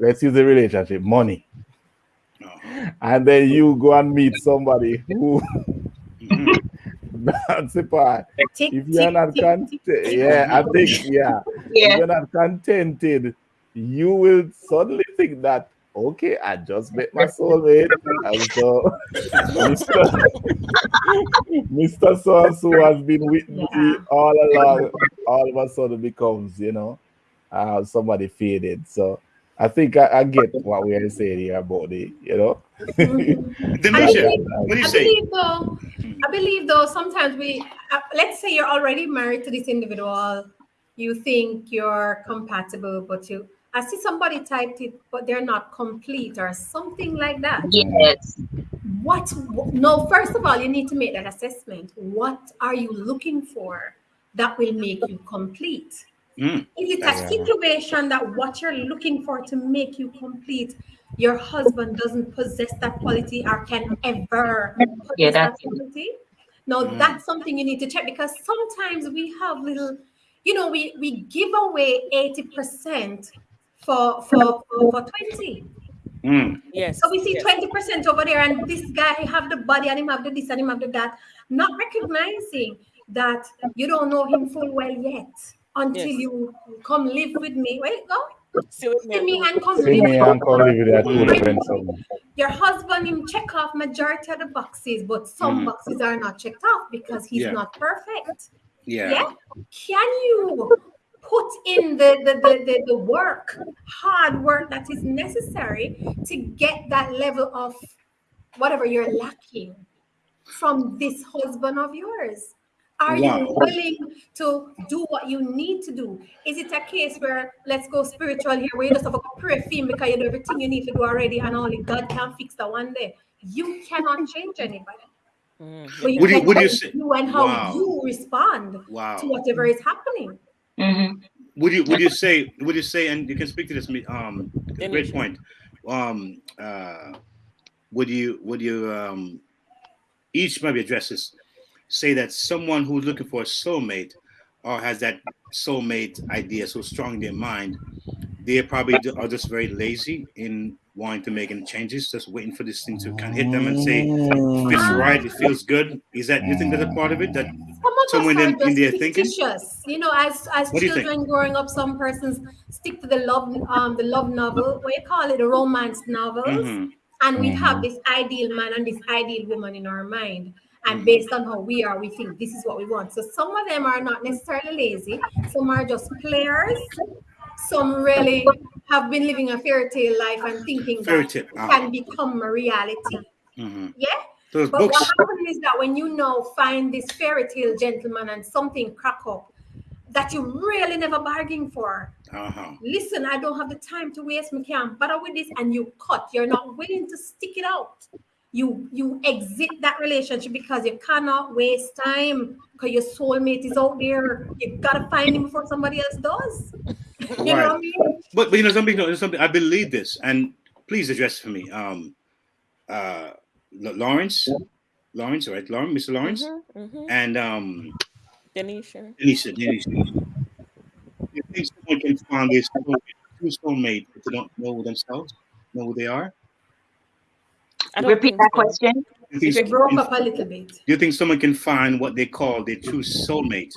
let's use the relationship, money. And then you go and meet somebody who that's the part. Tick, If you're tick, not content, yeah, I think, yeah, if Yeah. you're not contented, you will suddenly think that okay, I just met my soulmate, and so Mr. Mr. So and so has been with me Yeah. all along. All of a sudden becomes, you know, uh, somebody faded. So I think I, I get what we are saying here about the, you know. Denisha, I what do you I say? believe though, I believe though, sometimes we, uh, let's say you're already married to this individual, you think you're compatible, but you, I see somebody typed it, but they're not complete or something like that. Yes. What, no, first of all, you need to make that assessment. What are you looking for that will make you complete? Mm. Is it a situation that what you're looking for to make you complete, your husband doesn't possess that quality or can ever possess Yeah, that that's- quality? No, Mm. that's something you need to check because sometimes we have little, you know, we we give away 80% for for for, for 20. Mm. Yes. So we see yes. 20% over there, and this guy have the body and him have the this and him have the that, not recognizing that you don't know him full well yet until Yes. you come live with me. Where you go? See with me and come See me and come live with that two Mm. different something. Your husband him check off majority of the boxes, but some Mhm. boxes are not checked off because he's Yeah. not perfect. Yeah. Yeah. Can you put in the, the, the, the, the work, hard work that is necessary to get that level of whatever you're lacking from this husband of yours? Are you willing to do what you need to do? Is it a case where let's go spiritual here, where you just have a prayer theme because you do everything you need to do already, and only God can fix that one day? You cannot change anybody. Mm, But you Would you- would you say- you and how Wow. you respond Wow. to whatever is happening. Mhm. Would you would you say would you say and you can speak to this um Then great point. Um uh would you would you um each maybe address this say that someone who's looking for a soulmate or has that soulmate idea so strong in their mind, they probably are just very lazy in wanting to make any changes, just waiting for this thing to kind of hit them and say, fits right, it feels good. Is that you think that's a part of it? That Some of Someone us are in- in just their thinking? fictitious. You know, as as What do you think? children growing up, some persons stick to the love um the love novel, what you call it, the romance novels. Mhm. And we have this ideal man and this ideal woman in our mind. And Mhm. based on how we are, we think this is what we want. So some of them are not necessarily lazy, some are just players. Some really have been living a fairy tale life and thinking Fairy that tale, it uh-huh. can become a reality. Mhm. Yeah. Those But books. what happens is that when you now find this fairy tale gentleman and something crack up that you really never bargained for, Uh-huh. listen, I don't have the time to waste. Me can't bother with this, and you cut. You're not willing to stick it out. You you exit that relationship because you cannot waste time because your soulmate is out there. You gotta find him before somebody else does. you know what I Right. mean? But, but you know something, you know, something I believe this, and please address for me. Um, uh, L- Lawrence, Lawrence, right? Lawrence, Mr. Lawrence, Mhm, mhm. and um, Denisha. Denise, Denise. You think someone can find this true soulmate if they don't know themselves, know who they are? I don't Repeat that so. question. You think, You broke someone up a little bit. Do you think someone can find what they call their true soulmate,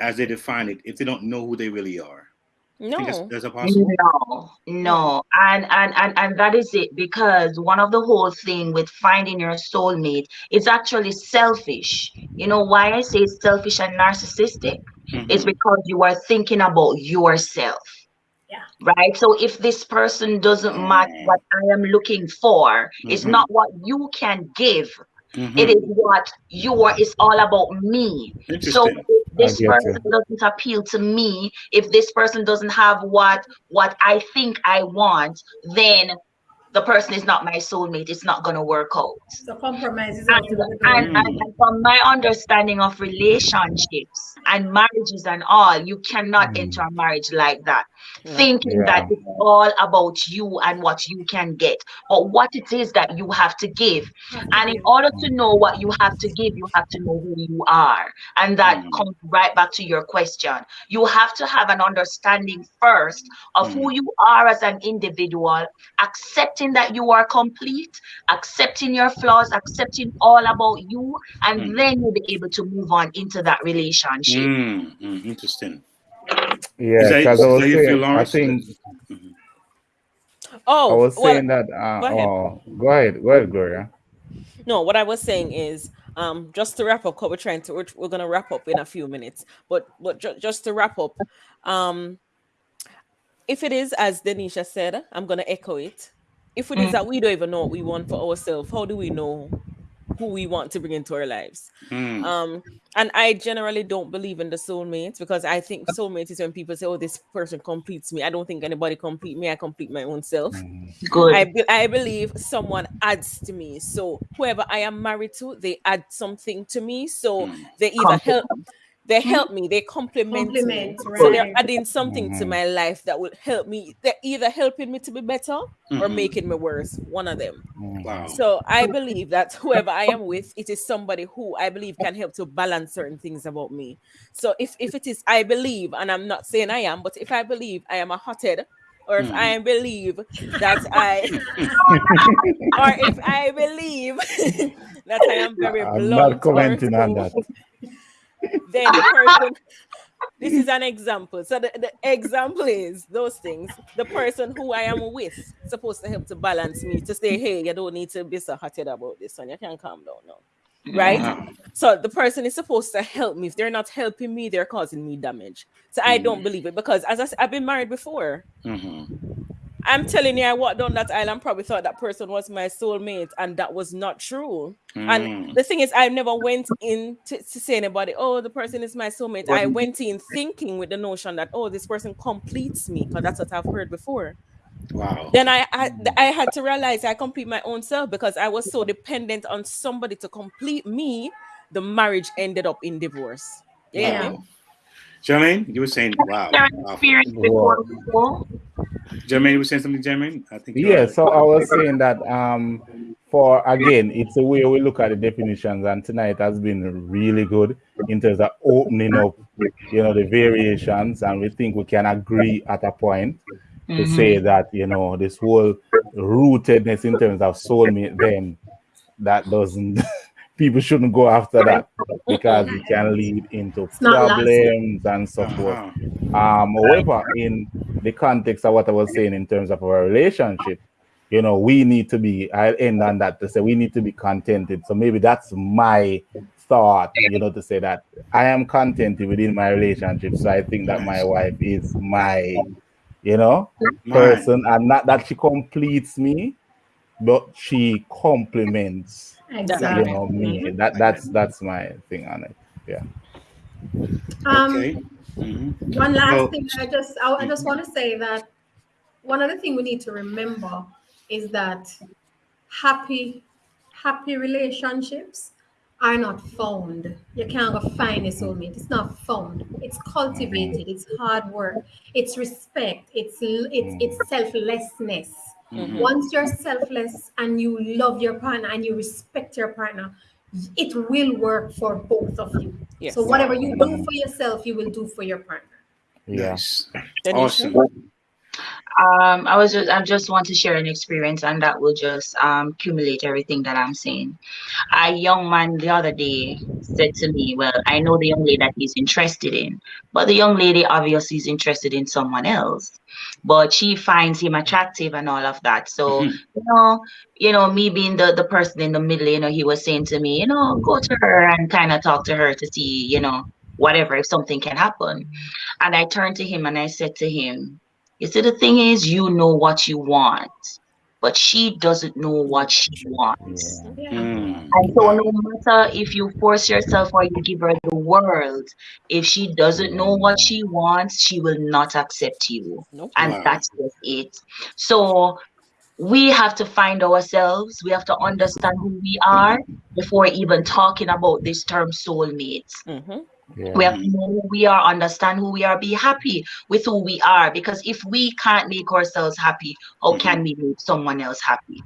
as they define it, if they don't know who they really are? Think that's, No. that's a possible. No, no, and, and and and that is it because one of the whole thing with finding your soulmate is actually selfish. You know why I say it's selfish and narcissistic? Mhm. It's because you are thinking about yourself. Yeah. Right. So if this person doesn't match Mm. what I am looking for, it's Mhm. not what you can give. It is what you are. It's all about me. So if this I get person doesn't appeal to me, if this person doesn't have what what I think I want, then the person is not my soulmate, it's not gonna work out. So compromise is And, out and, and from my understanding of relationships and marriages and all, you cannot Mm. enter a marriage like that, Yeah. thinking that it's all about you and what you can get, but what it is that you have to give. And in order to know what you have to give, you have to know who you are. And that Mm. comes right back to your question. You have to have an understanding first of who you are as an individual, accepting that you are complete, accepting your flaws, accepting all about you, and Mm. then you'll be able to move on into that relationship. Mm, mm, interesting. Yeah, because I was that you feel, saying, I think Oh, I was well, saying that. Uh, go ahead. oh, go ahead, go ahead, Gloria. No, what I was saying is, um, just to wrap up, because we're trying to, we're, we're gonna wrap up in a few minutes, but but ju- just to wrap up, um, if it is as Denisha said, I'm gonna echo it. If it is Mm. that we don't even know what we want for ourselves, how do we know who we want to bring into our lives? Mm, Um, and I generally don't believe in the soulmate because I think soulmate is when people say, "Oh, this person completes me." I don't think anybody complete me. I complete my own self. Good. I, be- I believe someone adds to me. So whoever I am married to, they add something to me. So mm, they either help, they help me, they complement, me. Compliment, So they're adding something to Mhm. my life that will help me. They're either helping me to be better or mhm. making me worse. One of them. Mm. Wow. So I believe that whoever I am with, it is somebody who I believe can help to balance certain things about me. So if, if it is I believe, and I'm not saying I am, but if I believe I am a hothead, or if Mhm. I believe that I or if I believe that I am very I'm blunt not commenting or on that. Then the person this is an example. So the, the example is those things. The person who i am with supposed to help to balance me to say hey you don't need to be so heated about this one. You can calm down now. Right? So the person is supposed to help me. If they're not helping me they're causing me damage. So i don't Mm. believe it because as I, have been married before. Mhm. I'm telling you i walked down that island, probably thought that person was my soulmate and that was not true Mm. and the thing is, I never went in to, to say anybody, oh, the person is my soulmate. I went in thinking with the notion that, oh, this person completes me, because that's what I've heard before. Wow. Then I, I I had to realize I complete my own self because I was so dependent on somebody to complete me. The marriage ended up in divorce. Yeah. Wow. Jermaine, you were saying, wow. Your wow. experience before people. Jermaine, you were saying something, Jermaine? I think. Yeah, are- so I was saying that um for again, it's a way we look at the definitions, and tonight has been really good in terms of opening up, you know, the variations, and we think we can agree at a point to say that you know this whole rootedness in terms of soulmate, then that doesn't people shouldn't go after that because it can lead into problems and so forth. Uh-huh. Um, however, in the context of what I was saying in terms of our relationship, you know, we need to be, I'll end on that to say we need to be contented. So maybe that's my thought, you know, to say that I am contented within my relationship. So I think that my wife is my, you know, person, and not that she completes me, but she complements, you Exactly. know, me. That that's that's my thing on it. Yeah. Um, Okay. Mhm. One last So- thing, I just I, I just want to say that one other thing we need to remember is that happy happy relationships are not found. You can't go find a soulmate. It's not found. It's cultivated. It's hard work. It's respect. It's it's it's selflessness. Mhm. Once you're selfless and you love your partner and you respect your partner, it will work for both of you. Yes. So whatever you do for yourself, you will do for your partner. Yes. Nice. Awesome. Um, I was just I just want to share an experience and that will just um accumulate everything that I'm saying. A young man the other day said to me, Well, I know the young lady that he's interested in, but the young lady obviously is interested in someone else. But she finds him attractive and all of that. So, Mhm. you know, you know, me being the, the person in the middle, you know, he was saying to me, you know, go to her and kind of talk to her to see, you know, whatever, if something can happen. And I turned to him and I said to him, you see, the thing is, you know what you want, but she doesn't know what she wants. Yeah. Yeah. Mm. And so, no matter if you force yourself or you give her the world, if she doesn't know what she wants, she will not accept you. Nope. And Wow. that's just it. So, we have to find ourselves. We have to understand who we are before even talking about this term soulmates. Mm-hmm. Yeah. We have to know who we are, understand who we are, be happy with who we are. Because if we can't make ourselves happy, how Mhm. can we make someone else happy?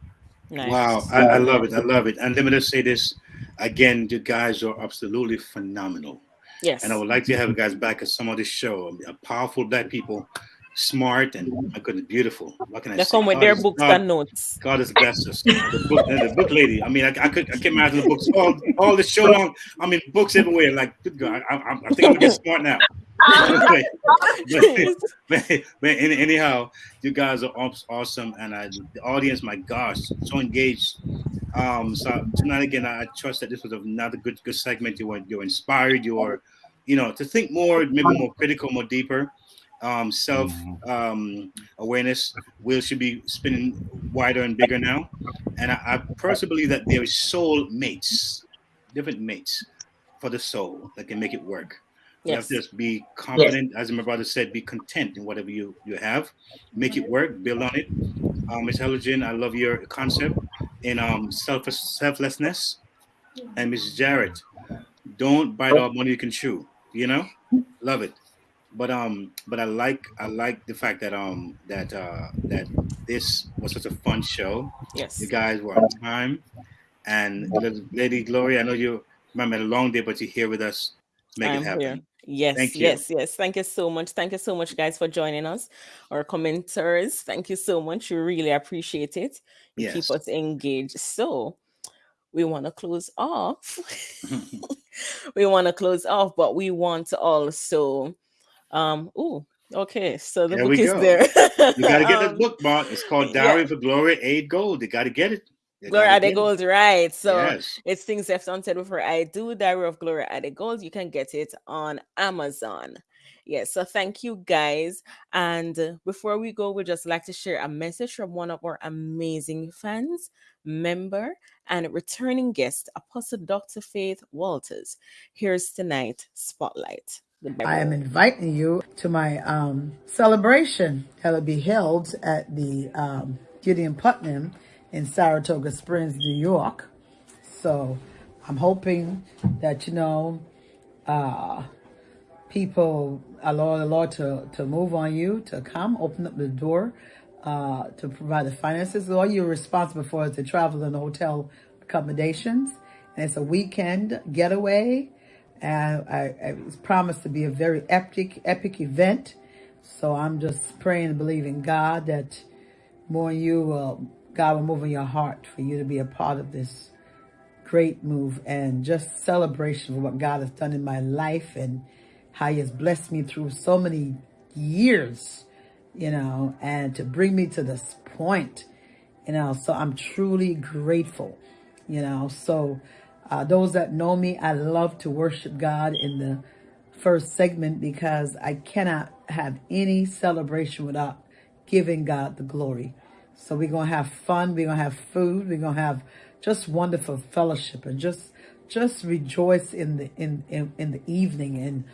Nice. Wow, I, I love it. I love it. And let me just say this again: you guys are absolutely phenomenal. Yes. And I would like to have you guys back at some of this show. A powerful black people, smart and my goodness, beautiful. What can I They say? come with God their is- books God- and notes. God has blessed us. The book, the book lady. I mean, I, I could I can imagine the books all all the show long. I mean, books everywhere. Like, good God, I, I, I think I'm gonna get smart now. but, but, but any- anyhow, you guys are awesome, and I, the audience, my gosh, so engaged. Um, so tonight again, I trust that this was another good good segment. You were you're inspired. You are, you know, to think more, maybe more critical, more deeper. Um, self um, awareness will should be spinning wider and bigger now. And I, I personally believe that there is soul mates, different mates for the soul that can make it work. You have to just be confident, as my brother said, be content in whatever you, you have. Make it work, build on it. Um, Ms. Helligen, I love your concept in um, self selflessness. And Mrs. Jarrett, don't bite off money you can chew. You know, love it. But um, but I like I like the fact that um that uh that this was such a fun show. Yes. You guys were on time, and Lady Gloria, I know you remember a long day, but you're here with us make I'm it happen. here. Yes, yes, yes. Thank you so much. Thank you so much, guys, for joining us. Our commenters, thank you so much. We really appreciate it. You Yes. keep us engaged. So we want to close off. we want to close off, but we want to also um oh okay. So the There book is go. there. You gotta get Um, the book, Mark. It's called yeah. Diary for Gloria Ade Gold. You gotta get it. You Gloria Ade get it. Gold, right? So Yes. it's things left unsaid before I do. Diary of Gloria Ade Gold. You can get it on Amazon. Yes. So thank you guys. And before we go, we'd just like to share a message from one of our amazing fans, member, and returning guest, Apostle Dr. Faith Walters. Here's tonight spotlight. I am inviting you to my um, celebration will be held at the um, Gideon Putnam in Saratoga Springs, New York. So I'm hoping that, you know, uh, people allow the Lord to, to move on you, to come, open up the door, uh, to provide the finances. All you're responsible for is the travel and hotel accommodations. And it's a weekend getaway. And I, I, it's promised to be a very epic, epic event. So I'm just praying and believing God that more you will, God will move in your heart for you to be a part of this great move and just celebration of what God has done in my life and how He has blessed me through so many years, you know, and to bring me to this point, you know. So I'm truly grateful, you know. So uh, those that know me, I love to worship God in the first segment because I cannot have any celebration without giving God the glory. So we're gonna have fun. We're gonna have food. We're gonna have just wonderful fellowship and just just rejoice in the in in, in the evening. And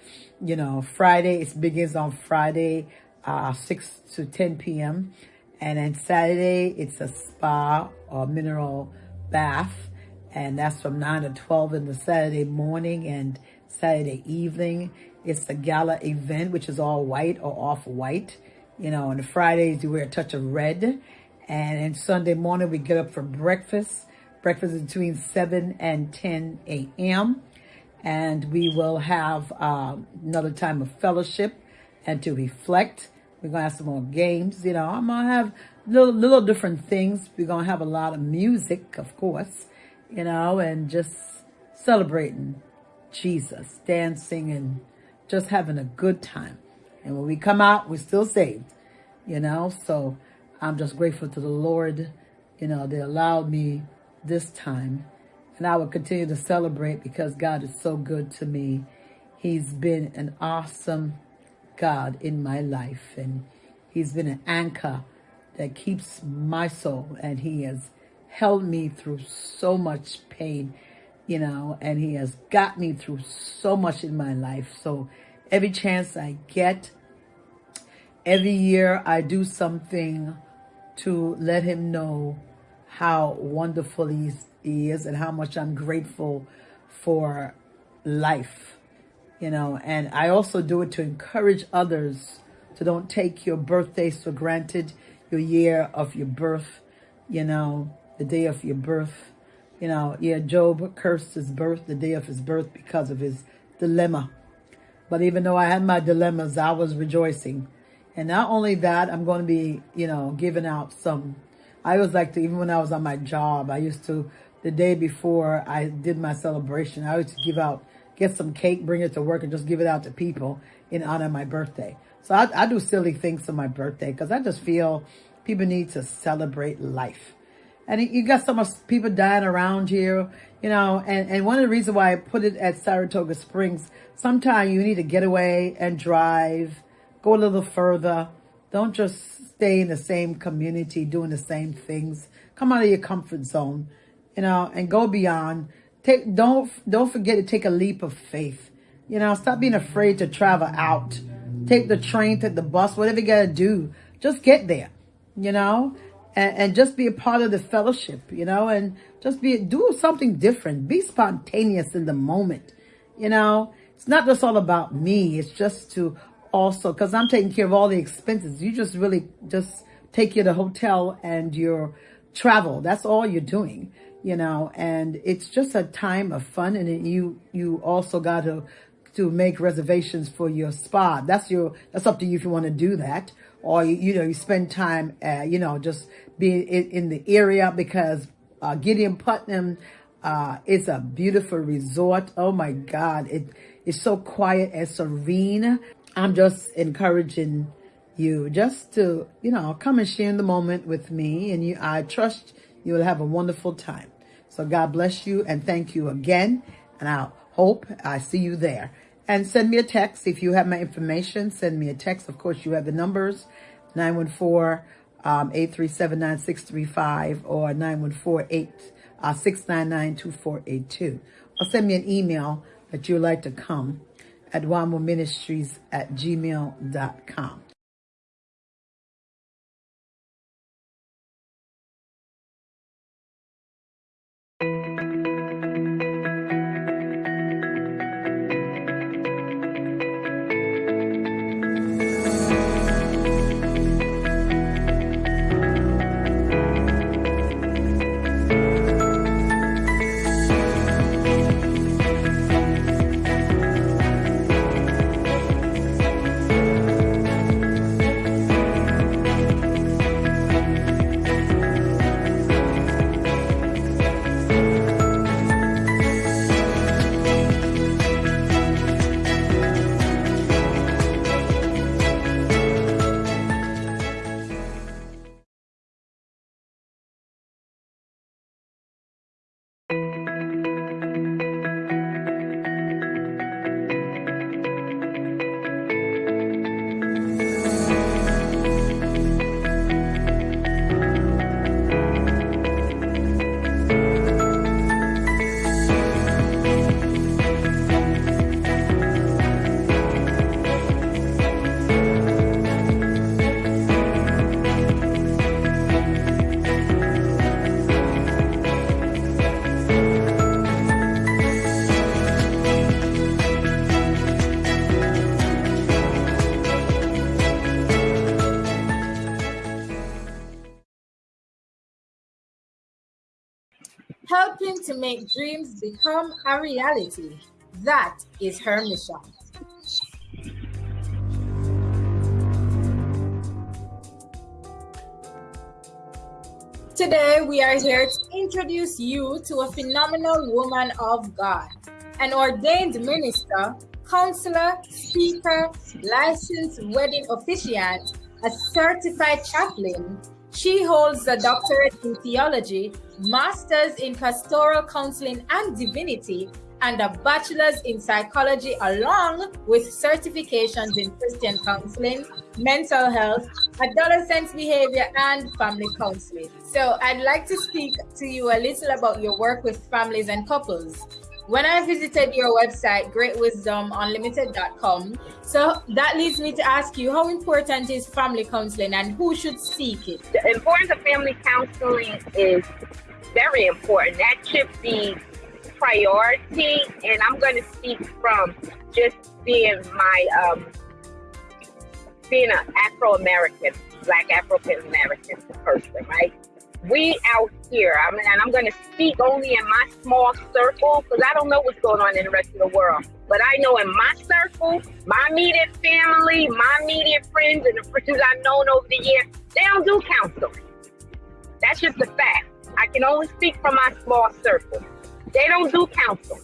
you know, Friday it begins on Friday, uh, six to ten p.m. And then Saturday it's a spa or mineral bath, and that's from nine to twelve in the Saturday morning and Saturday evening. It's a gala event, which is all white or off white. You know, on the Fridays you wear a touch of red. And Sunday morning we get up for breakfast. Breakfast is between 7 and 10 a.m. And we will have um, another time of fellowship and to reflect. We're going to have some more games. You know, I'm going to have little, little different things. We're going to have a lot of music, of course, you know, and just celebrating Jesus, dancing and just having a good time. And when we come out, we're still saved, you know. So I'm just grateful to the Lord, you know, they allowed me this time. And I will continue to celebrate because God is so good to me. He's been an awesome God in my life. And He's been an anchor that keeps my soul. And He has held me through so much pain, you know, and He has got me through so much in my life. So every chance I get, every year I do something to let him know how wonderful he is and how much I'm grateful for life, you know. And I also do it to encourage others to don't take your birthdays for granted, your year of your birth, you know, the day of your birth. You know, yeah, Job cursed his birth, the day of his birth, because of his dilemma. But even though I had my dilemmas, I was rejoicing. And not only that, I'm going to be, you know, giving out some. I always like to, even when I was on my job, I used to, the day before I did my celebration, I used to give out, get some cake, bring it to work, and just give it out to people in honor of my birthday. So I, I do silly things for my birthday because I just feel people need to celebrate life. And you got so much people dying around here, you know, and, and one of the reasons why I put it at Saratoga Springs, sometimes you need to get away and drive, go a little further. Don't just stay in the same community doing the same things. Come out of your comfort zone, you know, and go beyond. Take don't don't forget to take a leap of faith. You know, stop being afraid to travel out. Take the train, take the bus, whatever you gotta do. Just get there, you know and, and just be a part of the fellowship, you know, and just be, do something different. Be spontaneous in the moment, you know. It's not just all about me. It's just to also, because I'm taking care of all the expenses. You just really just take you to hotel and your travel. That's all you're doing, you know, and it's just a time of fun. And you, you also got to, to make reservations for your spa. That's your, that's up to you if you want to do that or you, know you spend time uh, you know just being in, in the area because uh, Gideon Putnam uh, is a beautiful resort. Oh my God, it is so quiet and serene. I'm just encouraging you just to you know come and share in the moment with me, and you I trust you will have a wonderful time. So God bless you and thank you again, and I hope I see you there and send me a text. If you have my information, send me a text. Of course, you have the numbers 914 um, 837 9635 or 914 699 2482. Or send me an email that you'd like to come at Ministries at gmail.com. helping to make dreams become a reality. That is her mission. Today, we are here to introduce you to a phenomenal woman of God, an ordained minister, counselor, speaker, licensed wedding officiant, a certified chaplain, she holds a doctorate in theology, master's in pastoral counseling and divinity, and a bachelor's in psychology, along with certifications in Christian counseling, mental health, adolescent behavior, and family counseling. So, I'd like to speak to you a little about your work with families and couples. when I visited your website, greatwisdomunlimited.com, so that leads me to ask you how important is family counseling and who should seek it? The importance of family counseling is very important. That should be priority. And I'm going to speak from just being my, um, being an Afro American, Black African American person, right? we out here, I mean, and I'm going to speak only in my small circle because I don't know what's going on in the rest of the world. But I know in my circle, my immediate family, my immediate friends, and the friends I've known over the years, they don't do counseling. That's just a fact. I can only speak from my small circle. They don't do counseling.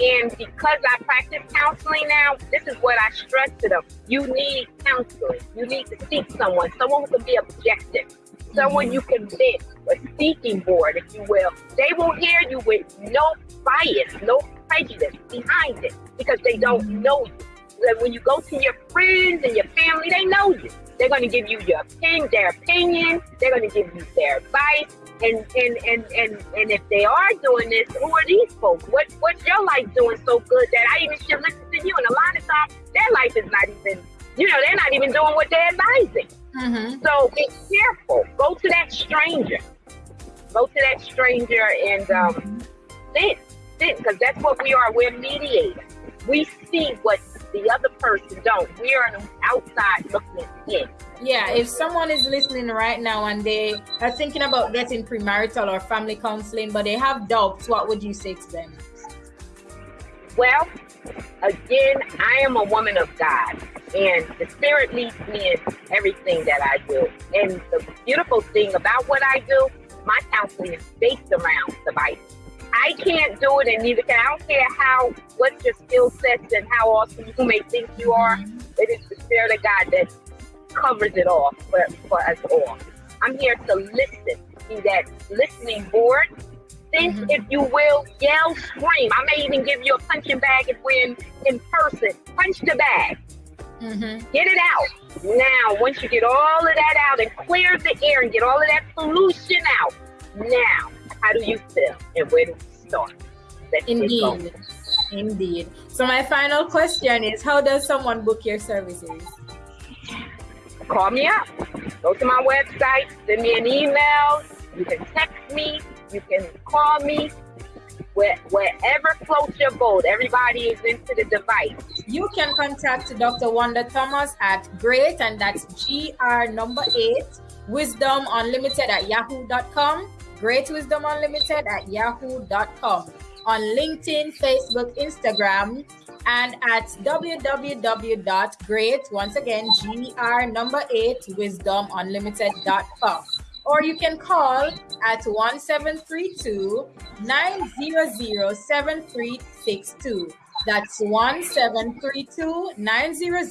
And because I practice counseling now, this is what I stress to them. You need counseling. You need to seek someone, someone who can be objective someone you can vent, a speaking board, if you will. They will hear you with no bias, no prejudice behind it because they don't know you. When you go to your friends and your family, they know you. They're going to give you your opinion, their opinion. They're going to give you their advice. And, and and and and if they are doing this, who are these folks? What what's your life doing so good that I even should listen to you? And a lot of times, their life is not even, you know, they're not even doing what they're advising. Mm-hmm. So be careful. Go to that stranger. Go to that stranger and um, sit, sit, because that's what we are. We're mediators. We see what the other person don't. We are an outside looking in. Yeah, if someone is listening right now and they are thinking about getting premarital or family counseling, but they have doubts, what would you say to them? Well, again, I am a woman of God, and the Spirit leads me in everything that I do. And the beautiful thing about what I do, my counseling is based around the Bible. I can't do it, and neither can I. don't care how what your skill sets and how awesome you may think you are. It is the Spirit of God that covers it all for, for us all. I'm here to listen, be that listening board think, mm-hmm. if you will, yell, scream. I may even give you a punching bag if we're in, in person. Punch the bag. Mm-hmm. Get it out. Now, once you get all of that out and clear the air and get all of that pollution out, now, how do you feel and where do we start? Let's Indeed. Indeed. So, my final question is How does someone book your services? Call me up. Go to my website, send me an email. You can text me, you can call me where, wherever floats your boat. Everybody is into the device. You can contact Dr. Wanda Thomas at great, and that's GR number eight, wisdom unlimited at yahoo.com. Great Wisdom Unlimited at yahoo.com. On LinkedIn, Facebook, Instagram, and at www.great, once again, GR number eight, wisdomunlimited.com or you can call at 1732 900 7362. That's 1732 900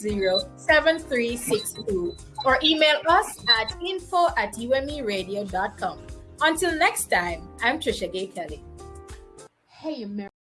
7362. Or email us at info at umeradio.com. Until next time, I'm Trisha Gay Kelly. Hey, America.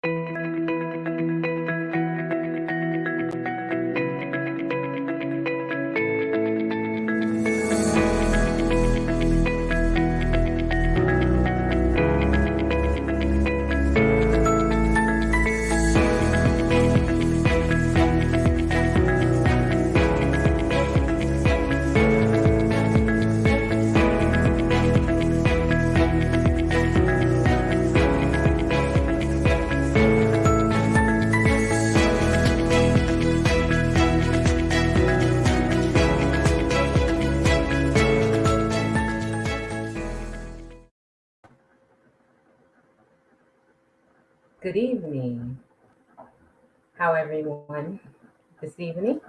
Good evening. How everyone this evening?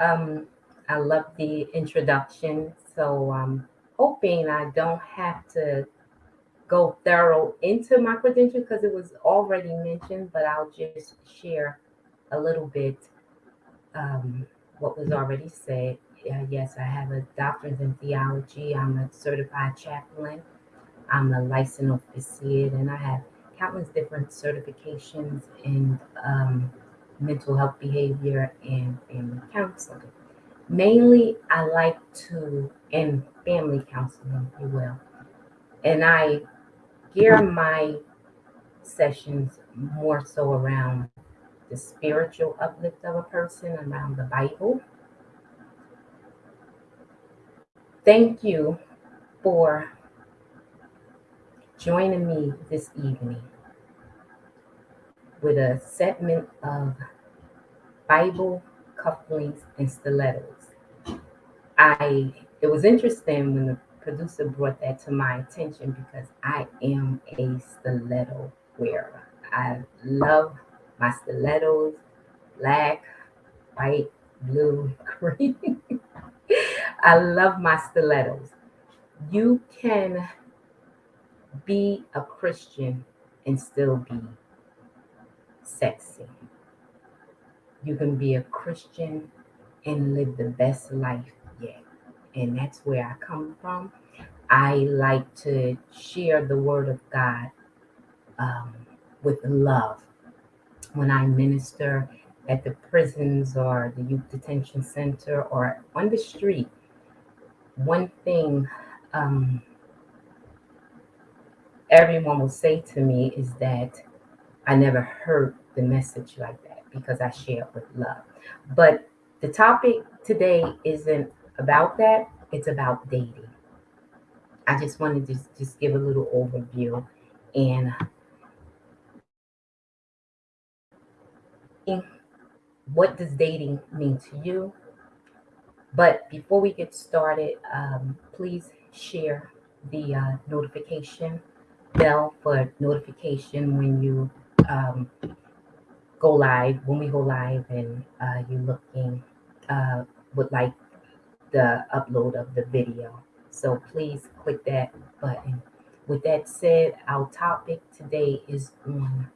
Um, I love the introduction, so I'm hoping I don't have to go thorough into my credentials because it was already mentioned, but I'll just share a little bit um, what was already said. Yes, I have a doctorate in theology. I'm a certified chaplain. I'm a licensed officiate, and I have countless different certifications in um, mental health behavior and family counseling. Mainly, I like to, and family counseling, if you will. And I gear my sessions more so around the spiritual uplift of a person, around the Bible. Thank you for joining me this evening with a segment of Bible cufflinks and stilettos. I it was interesting when the producer brought that to my attention because I am a stiletto wearer. I love my stilettos, black, white, blue, green. I love my stilettos. You can be a Christian and still be sexy. You can be a Christian and live the best life yet. And that's where I come from. I like to share the word of God um, with love. When I minister at the prisons or the youth detention center or on the street, one thing um, everyone will say to me is that I never heard the message like that because I share it with love. But the topic today isn't about that, it's about dating. I just wanted to just give a little overview and what does dating mean to you? But before we get started, um, please share the uh, notification bell for notification when you um, go live, when we go live and uh, you're looking, uh, would like the upload of the video. So please click that button. With that said, our topic today is on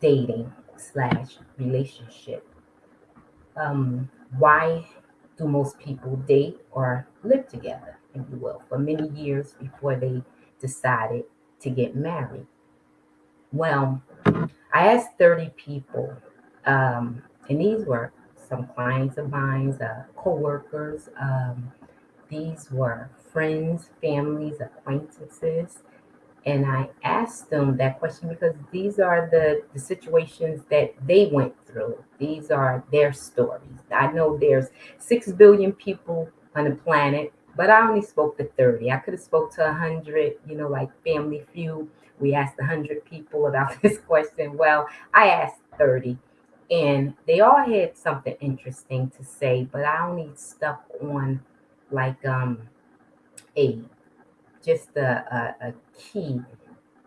dating slash relationship. Um, why do most people date or live together, if you will, for many years before they decided to get married? Well, I asked 30 people, um, and these were some clients of mine, uh, co-workers. Um, these were friends, families, acquaintances. And I asked them that question because these are the, the situations that they went through. These are their stories. I know there's 6 billion people on the planet, but I only spoke to 30. I could have spoke to 100, you know, like Family Feud. We asked 100 people about this question. Well, I asked 30 and they all had something interesting to say, but I only stuck on like um a just a, a, a key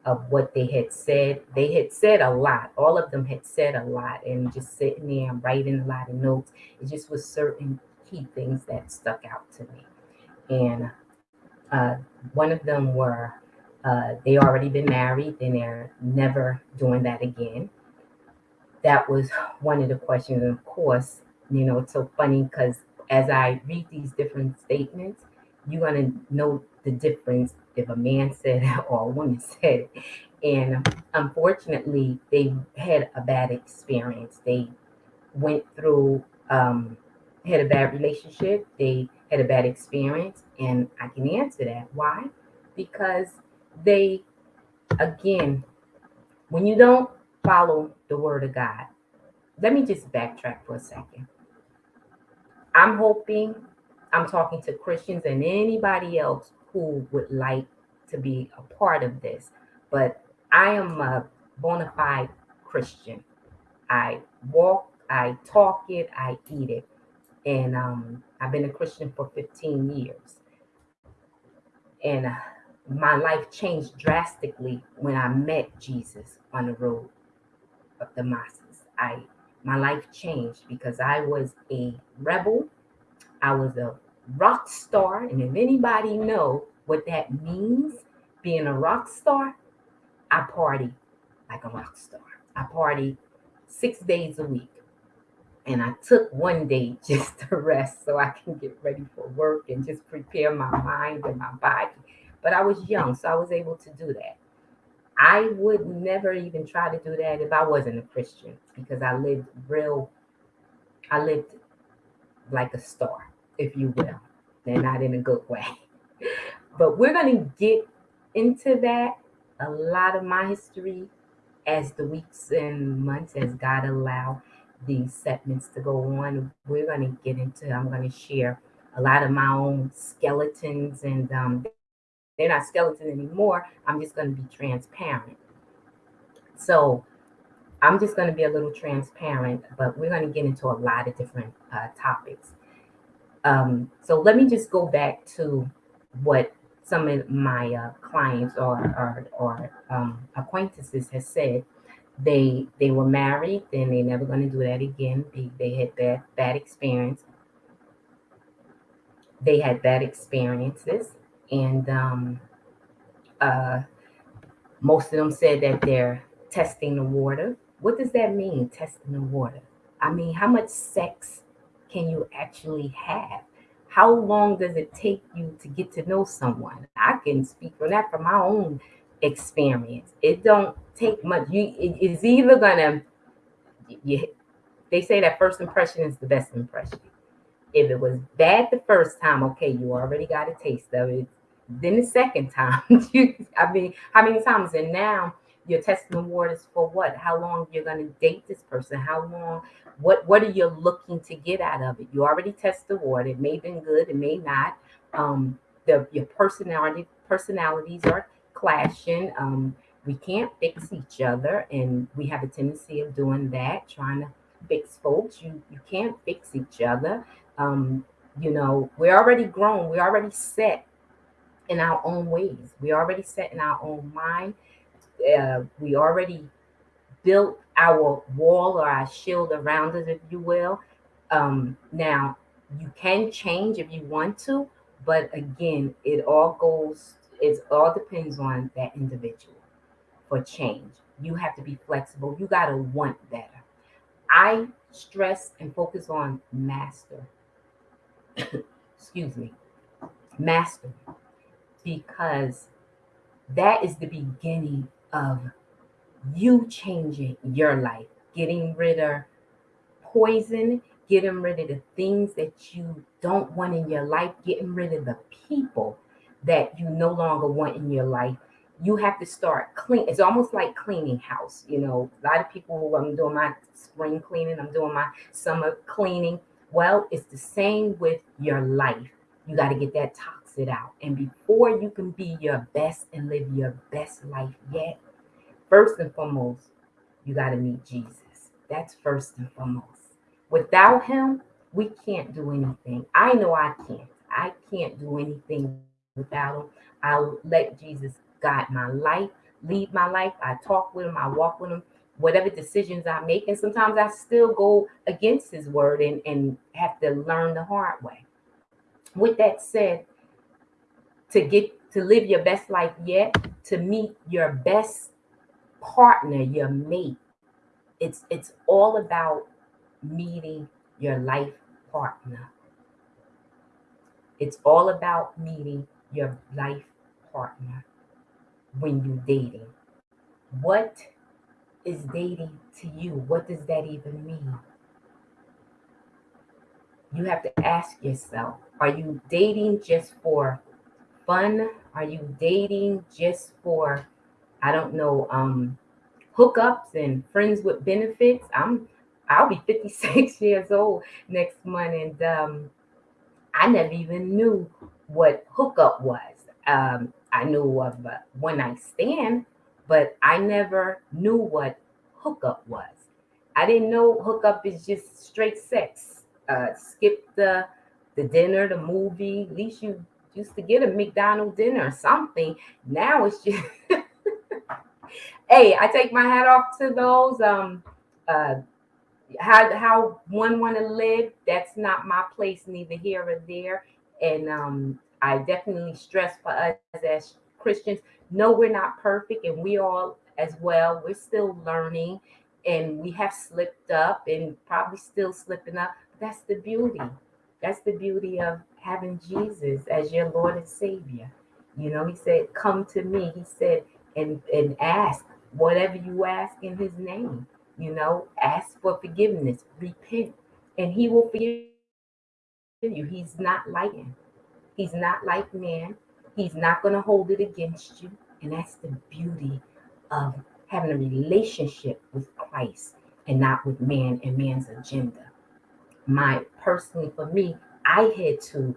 of what they had said. They had said a lot. All of them had said a lot, and just sitting there and writing a lot of notes. It just was certain key things that stuck out to me. And uh, one of them were uh, they already been married and they're never doing that again. That was one of the questions. And of course, you know, it's so funny because as I read these different statements, you're to know the difference if a man said it or a woman said it. And unfortunately, they had a bad experience. They went through, um, had a bad relationship. They had a bad experience. And I can answer that. Why? Because they, again, when you don't follow the word of God, let me just backtrack for a second. I'm hoping I'm talking to Christians and anybody else who would like to be a part of this. But I am a bona fide Christian. I walk, I talk it, I eat it. And um, I've been a Christian for 15 years. And uh, my life changed drastically when I met Jesus on the road of Damascus. I my life changed because I was a rebel. I was a rock star. And if anybody know what that means, being a rock star, I party like a rock star. I party six days a week. And I took one day just to rest so I can get ready for work and just prepare my mind and my body. But I was young, so I was able to do that. I would never even try to do that if I wasn't a Christian because I lived real, I lived like a star, if you will, and not in a good way. But we're going to get into that, a lot of my history as the weeks and months, as God allow these segments to go on, we're going to get into, I'm going to share a lot of my own skeletons and um, they're not skeletons anymore. I'm just going to be transparent. So I'm just going to be a little transparent, but we're going to get into a lot of different uh, topics. Um, so let me just go back to what some of my uh, clients or or, or um, acquaintances has said. They they were married and they're never going to do that again. They, they had bad bad experience. They had bad experiences, and um, uh, most of them said that they're testing the water. What does that mean, testing the water? I mean, how much sex can you actually have? How long does it take you to get to know someone? I can speak from that from my own experience. It don't take much. You it, it's either gonna you, they say that first impression is the best impression. If it was bad the first time, okay, you already got a taste of it. Then the second time, you, I mean, how many times? And now you're testing the waters for what? How long you're going to date this person? How long? What What are you looking to get out of it? You already test the water. It may have been good. It may not. Um, the your personality personalities are clashing. Um, we can't fix each other, and we have a tendency of doing that, trying to fix folks. You you can't fix each other. Um, you know, we're already grown. We're already set in our own ways. We're already set in our own mind uh, we already built our wall or our shield around us, if you will. Um, now, you can change if you want to, but again, it all goes, it all depends on that individual for change. You have to be flexible. You got to want better. I stress and focus on master. Excuse me, master, because that is the beginning of you changing your life, getting rid of poison, getting rid of the things that you don't want in your life, getting rid of the people that you no longer want in your life. You have to start clean. It's almost like cleaning house. You know, a lot of people, I'm doing my spring cleaning, I'm doing my summer cleaning. Well, it's the same with your life. You got to get that toxic out. And before you can be your best and live your best life yet, first and foremost, you got to meet Jesus. That's first and foremost. Without him, we can't do anything. I know I can't. I can't do anything without him. I'll let Jesus guide my life, lead my life. I talk with him, I walk with him, whatever decisions I make. And sometimes I still go against his word and, and have to learn the hard way. With that said, to get to live your best life yet, to meet your best partner, your mate. It's it's all about meeting your life partner. It's all about meeting your life partner when you're dating. What is dating to you? What does that even mean? You have to ask yourself are you dating just for fun? Are you dating just for I don't know, um, hookups and friends with benefits. I'm I'll be 56 years old next month, and um, I never even knew what hookup was. Um, I knew of a one night stand, but I never knew what hookup was. I didn't know hookup is just straight sex. Uh, skip the the dinner, the movie. At least you used to get a McDonald's dinner or something. Now it's just hey, I take my hat off to those. Um, uh, how how one want to live, that's not my place, neither here or there. And um, I definitely stress for us as Christians, no, we're not perfect, and we all as well. We're still learning, and we have slipped up, and probably still slipping up. That's the beauty. That's the beauty of having Jesus as your Lord and Savior. You know, He said, "Come to me." He said, and and ask whatever you ask in his name. You know, ask for forgiveness, repent, and he will forgive you. He's not like him. He's not like man. He's not going to hold it against you. And that's the beauty of having a relationship with Christ and not with man and man's agenda. My personally, for me, I had to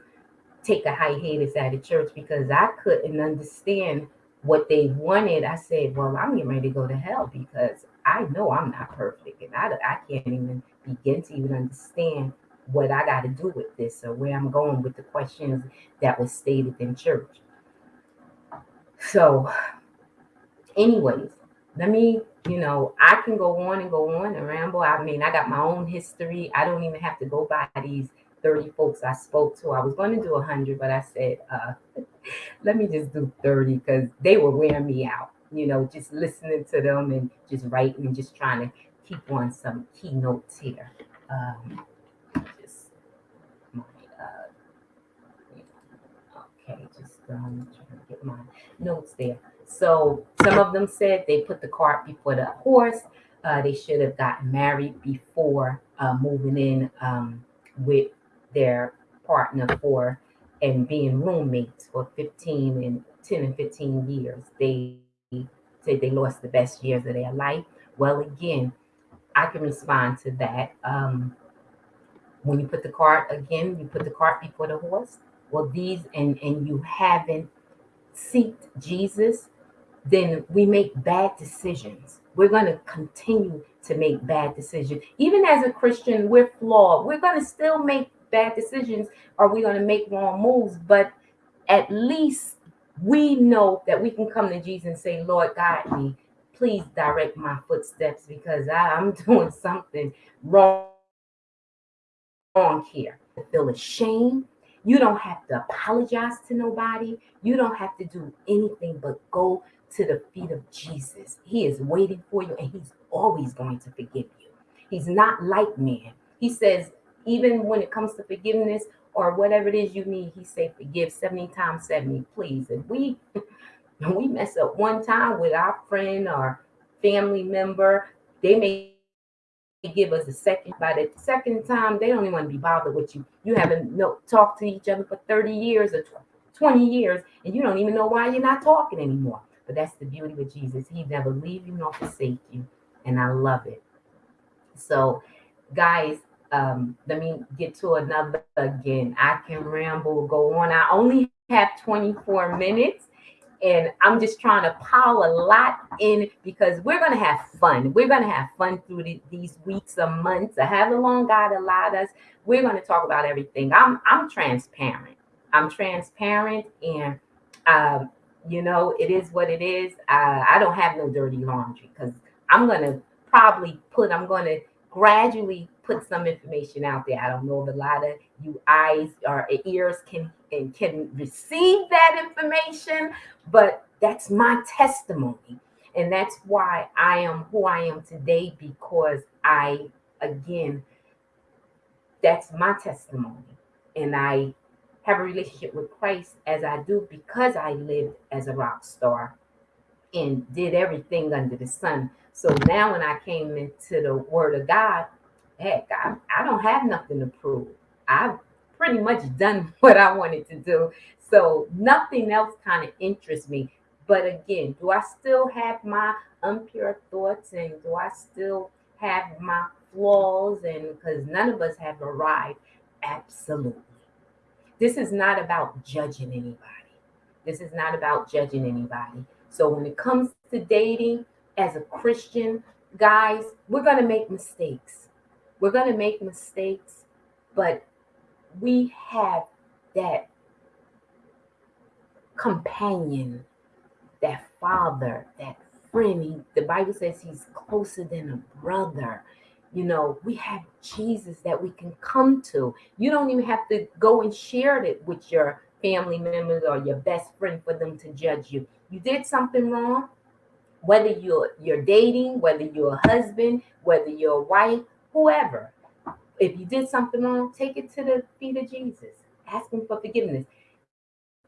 take a hiatus out of church because I couldn't understand what they wanted. I said, Well, I'm getting ready to go to hell because I know I'm not perfect and I, I can't even begin to even understand what I got to do with this or where I'm going with the questions that was stated in church. So, anyways, let me, you know, I can go on and go on and ramble. I mean, I got my own history. I don't even have to go by these 30 folks I spoke to. I was going to do 100, but I said, uh, let me just do 30 because they were wearing me out, you know, just listening to them and just writing and just trying to keep on some keynotes here. Um, just my, uh, okay, just um, get my notes there. So some of them said they put the cart before the horse. Uh, they should have gotten married before uh, moving in um, with their partner for and being roommates for 15 and 10 and 15 years. They said they lost the best years of their life. Well, again, I can respond to that. Um, when you put the cart again, you put the cart before the horse. Well, these and and you haven't seeked Jesus, then we make bad decisions. We're going to continue to make bad decisions. Even as a Christian, we're flawed. We're going to still make bad decisions or we're going to make wrong moves. But at least we know that we can come to Jesus and say, Lord, guide me. Please direct my footsteps because I, I'm doing something wrong, wrong here. I feel ashamed. You don't have to apologize to nobody. You don't have to do anything but go to the feet of Jesus. He is waiting for you and he's always going to forgive you. He's not like man. He says, even when it comes to forgiveness or whatever it is you need, he say forgive 70 times 70, please. And we we mess up one time with our friend or family member, they may give us a second. By the second time, they don't even want to be bothered with you. You haven't no, talked to each other for 30 years or 20 years, and you don't even know why you're not talking anymore. But that's the beauty with Jesus. He never leave you nor forsake you. And I love it. So, guys, um, let me get to another again. I can ramble, go on. I only have 24 minutes and I'm just trying to pile a lot in because we're going to have fun. We're going to have fun through the, these weeks or months or however long God allowed us. We're going to talk about everything. I'm I'm transparent. I'm transparent, and um, you know it is what it is. Uh, I don't have no dirty laundry because I'm going to probably put. I'm going to gradually put some information out there. I don't know if a lot of you eyes or ears can and can receive that information, but that's my testimony. And that's why I am who I am today because I, again, that's my testimony. And I have a relationship with Christ as I do because I lived as a rock star and did everything under the sun. So now when I came into the Word of God, heck, I, I don't have nothing to prove. I've pretty much done what I wanted to do. So nothing else kind of interests me. But again, do I still have my impure thoughts and do I still have my flaws? And because none of us have arrived, absolutely. This is not about judging anybody. This is not about judging anybody. So when it comes to dating as a Christian, guys, we're going to make mistakes. We're going to make mistakes, but we have that companion, that father, that friend. He, the Bible says he's closer than a brother. You know, we have Jesus that we can come to. You don't even have to go and share it with your family members or your best friend for them to judge you. You did something wrong, whether you're you're dating, whether you're a husband, whether you're a wife, whoever. If you did something wrong, take it to the feet of Jesus. Ask him for forgiveness.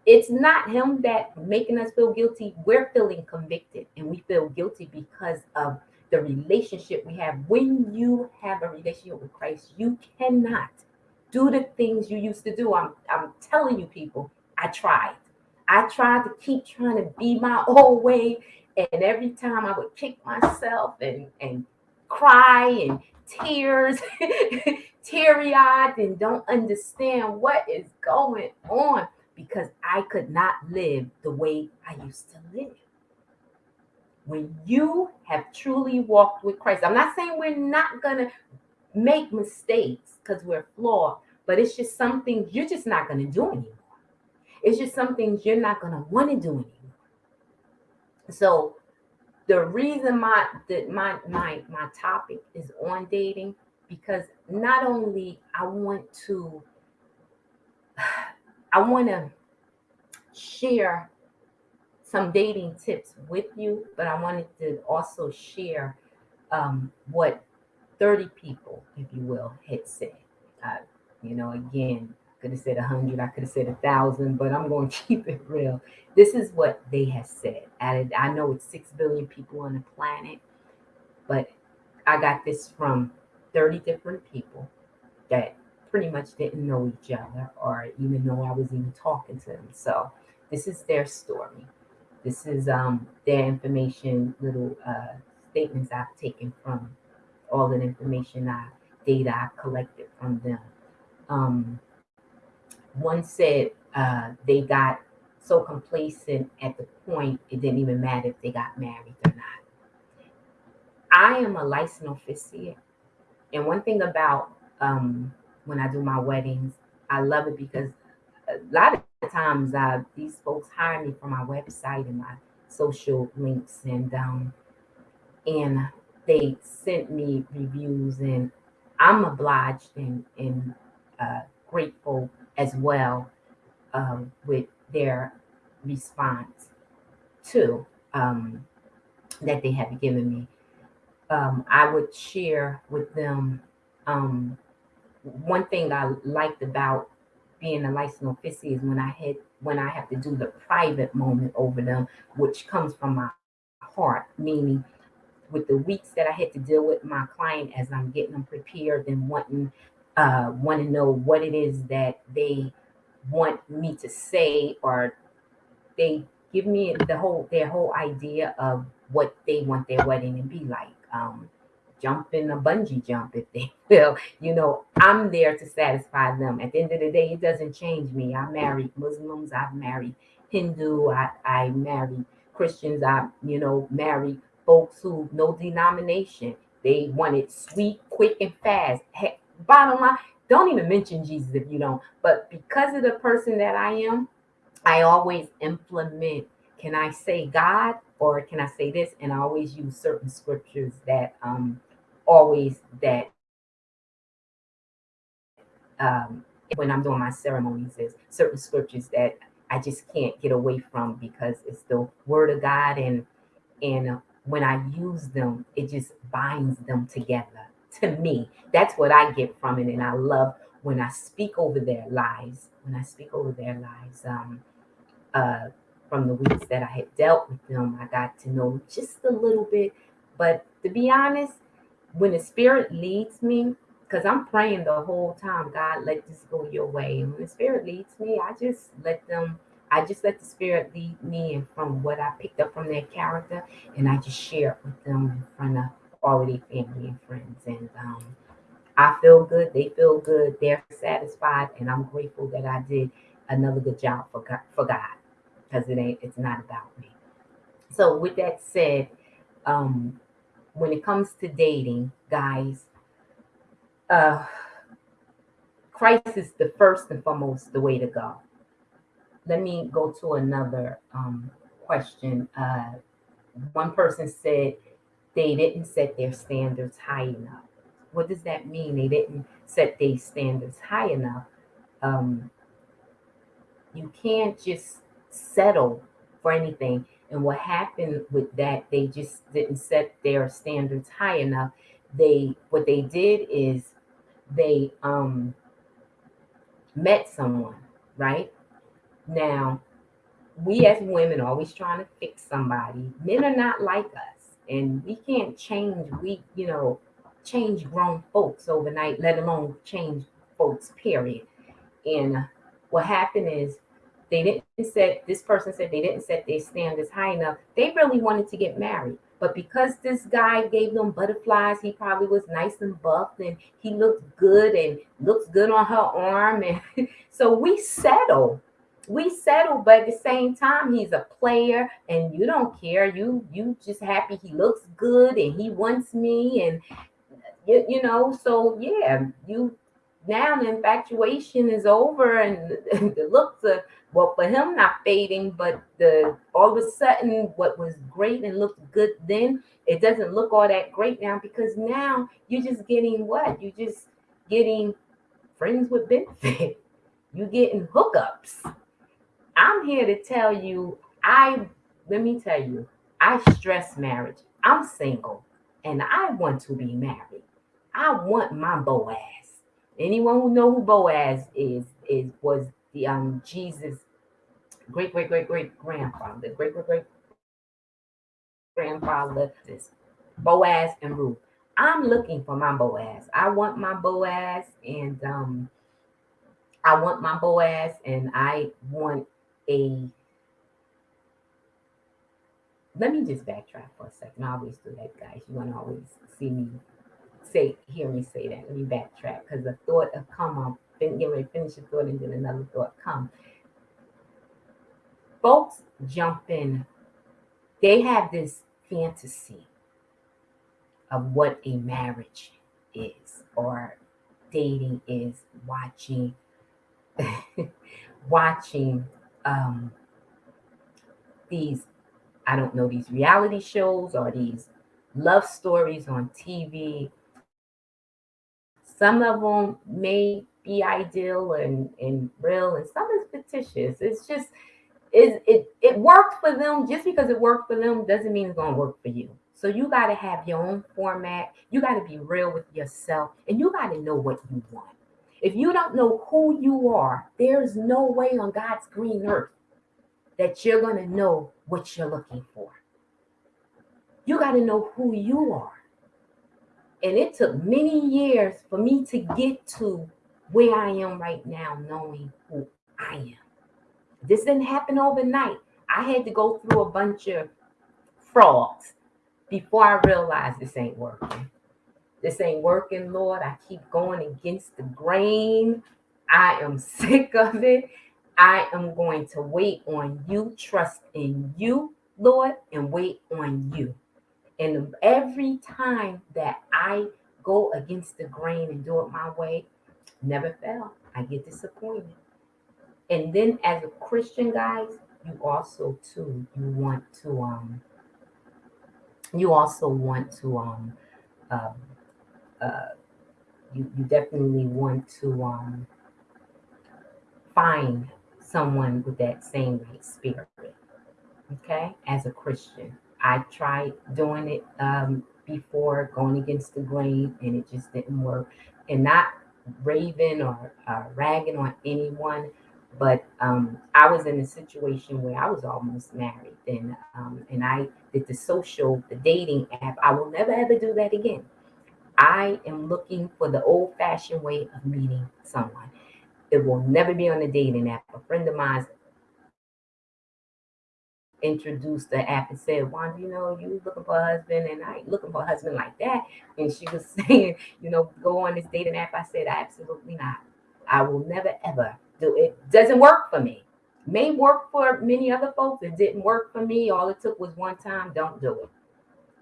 It's not him that making us feel guilty. We're feeling convicted and we feel guilty because of the relationship we have. When you have a relationship with Christ, you cannot do the things you used to do. I'm, I'm telling you, people, I tried. I tried to keep trying to be my old way And every time I would kick myself and and cry and tears, teary eyed, and don't understand what is going on because I could not live the way I used to live. When you have truly walked with Christ, I'm not saying we're not going to make mistakes because we're flawed, but it's just something you're just not going to do anymore. It's just some things you're not going to want to do anymore. So the reason my that my my my topic is on dating because not only I want to I want to share some dating tips with you, but I wanted to also share um, what 30 people, if you will, had said. Uh, you know, again, could have said a 100, I could have said a 1,000, but I'm going to keep it real. This is what they have said. I, I know it's 6 billion people on the planet, but I got this from 30 different people that pretty much didn't know each other or even know I was even talking to them. So this is their story. This is um, their information, little uh, statements I've taken from all the information I data I collected from them. Um, one said uh, they got so complacent at the point it didn't even matter if they got married or not. I am a licensed officiant, and one thing about um, when I do my weddings, I love it because a lot of times uh, these folks hire me for my website and my social links, and um, and they sent me reviews, and I'm obliged and and uh, grateful as well um, with their response to um, that they have given me. Um, I would share with them um, one thing I liked about being a licensed officiant is when I had when I have to do the private moment over them, which comes from my heart, meaning with the weeks that I had to deal with my client as I'm getting them prepared and wanting uh want to know what it is that they want me to say or they give me the whole their whole idea of what they want their wedding to be like. Um jump in a bungee jump if they will. You know, I'm there to satisfy them. At the end of the day, it doesn't change me. I married Muslims, I've married Hindu, I, I married Christians, I, you know, married folks who no denomination. They want it sweet, quick, and fast. Hey, bottom line, don't even mention Jesus if you don't. But because of the person that I am, I always implement can I say God or can I say this? And I always use certain scriptures that um always that um, when I'm doing my ceremonies, there's certain scriptures that I just can't get away from because it's the word of God, and and when I use them, it just binds them together. To me, that's what I get from it, and I love when I speak over their lives. When I speak over their lives, um, uh, from the weeks that I had dealt with them, I got to know just a little bit. But to be honest, when the spirit leads me, because I'm praying the whole time, God, let this go your way. And when the spirit leads me, I just let them, I just let the spirit lead me and from what I picked up from their character, and I just share it with them in front of their family and friends. And um, I feel good, they feel good, they're satisfied, and I'm grateful that I did another good job for God, for God, because it ain't, it's not about me. So with that said, um, when it comes to dating, guys, uh, Christ is the first and foremost the way to go. Let me go to another um, question. Uh, one person said they didn't set their standards high enough. What does that mean? They didn't set their standards high enough. Um, you can't just settle for anything. And what happened with that, they just didn't set their standards high enough. They what they did is they um met someone, right? Now, we as women are always trying to fix somebody. Men are not like us, and we can't change. We, you know, change grown folks overnight, let alone change folks. Period. And what happened is they didn't set this person said they didn't set their standards high enough. They really wanted to get married. But because this guy gave them butterflies, he probably was nice and buff and he looked good and looks good on her arm. And so we settle. We settle, but at the same time, he's a player and you don't care. You you just happy he looks good and he wants me and you, you know, so yeah, you now the infatuation is over and the looks are well for him not fading but the all of a sudden what was great and looked good then it doesn't look all that great now because now you're just getting what? You're just getting friends with benefit. You're getting hookups i'm here to tell you i let me tell you i stress marriage i'm single and i want to be married i want my boaz Anyone who know who Boaz is is was the um Jesus great great great great grandfather, great great great grandfather is Boaz and Ruth. I'm looking for my Boaz. I want my Boaz and um I want my Boaz and I want a let me just backtrack for a second. I always do that, guys. You want to always see me say, hear me say that. Let me backtrack because the thought of come on, then get ready, to finish the thought, and then another thought come. Folks jump in. They have this fantasy of what a marriage is or dating is watching watching um these i don't know these reality shows or these love stories on tv some of them may be ideal and, and real, and some is fictitious. It's just it, it it worked for them. Just because it worked for them doesn't mean it's gonna work for you. So you got to have your own format. You got to be real with yourself, and you got to know what you want. If you don't know who you are, there's no way on God's green earth that you're going to know what you're looking for. You got to know who you are. And it took many years for me to get to where I am right now, knowing who I am. This didn't happen overnight. I had to go through a bunch of frogs before I realized this ain't working. This ain't working, Lord. I keep going against the grain. I am sick of it. I am going to wait on you, trust in you, Lord, and wait on you. And every time that I go against the grain and do it my way, never fail. I get disappointed. And then as a Christian, guys, you also too, you want to um you also want to um um uh you, you definitely want to um find someone with that same spirit okay as a christian I tried doing it um, before, going against the grain, and it just didn't work. And not raving or uh, ragging on anyone, but um, I was in a situation where I was almost married, and um, and I did the social, the dating app. I will never ever do that again. I am looking for the old-fashioned way of meeting someone. It will never be on the dating app. A friend of mine introduced the app and said, Wanda, you know, you looking for a husband and I ain't looking for a husband like that. And she was saying, you know, go on this dating app. I said, absolutely not. I will never ever do it. Doesn't work for me. May work for many other folks. It didn't work for me. All it took was one time. Don't do it.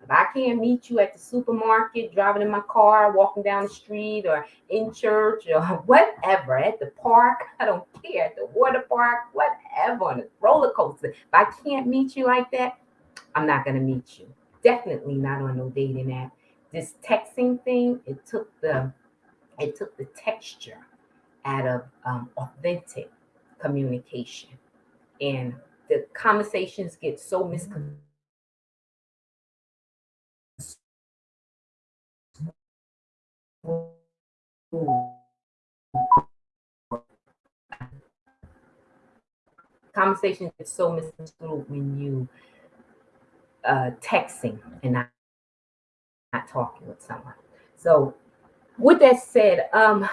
If I can't meet you at the supermarket, driving in my car, walking down the street, or in church, or whatever, at the park, I don't care, at the water park, whatever, on a roller coaster. If I can't meet you like that, I'm not going to meet you. Definitely not on no dating app. This texting thing, it took the it took the texture out of um, authentic communication, and the conversations get so misconstrued conversation is so misconstrued when you uh texting and not, not talking with someone so with that said um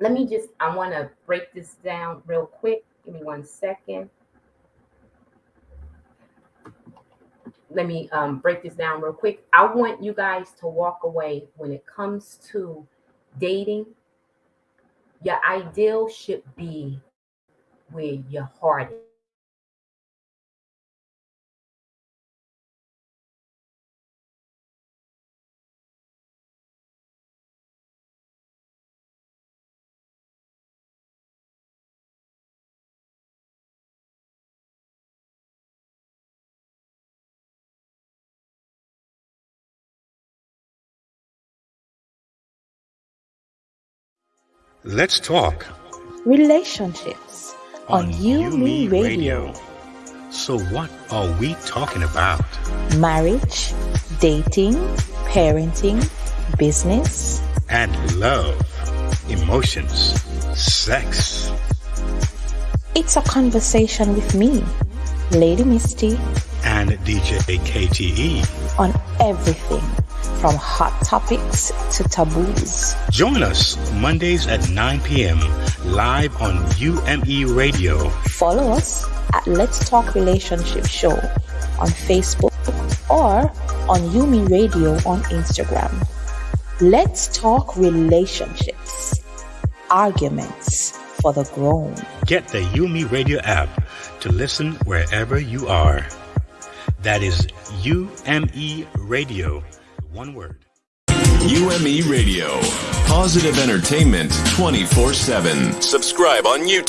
let me just i want to break this down real quick Give me one second. Let me um, break this down real quick. I want you guys to walk away when it comes to dating. Your ideal should be where your heart Let's talk Relationships on, UME Radio. So, what are we talking about? Marriage, dating, parenting, business. And love, emotions, sex. It's a conversation with me, Lady Misty, and DJ KTE on everything from hot topics to taboos. Join us Mondays at 9 p.m. live on UME Radio. Follow us at Let's Talk Relationship Show on Facebook or on UME Radio on Instagram. Let's talk relationships, arguments for the grown. Get the UME Radio app to listen wherever you are. That is UME Radio. One word. UME Radio. Positive entertainment 24 7. Subscribe on YouTube.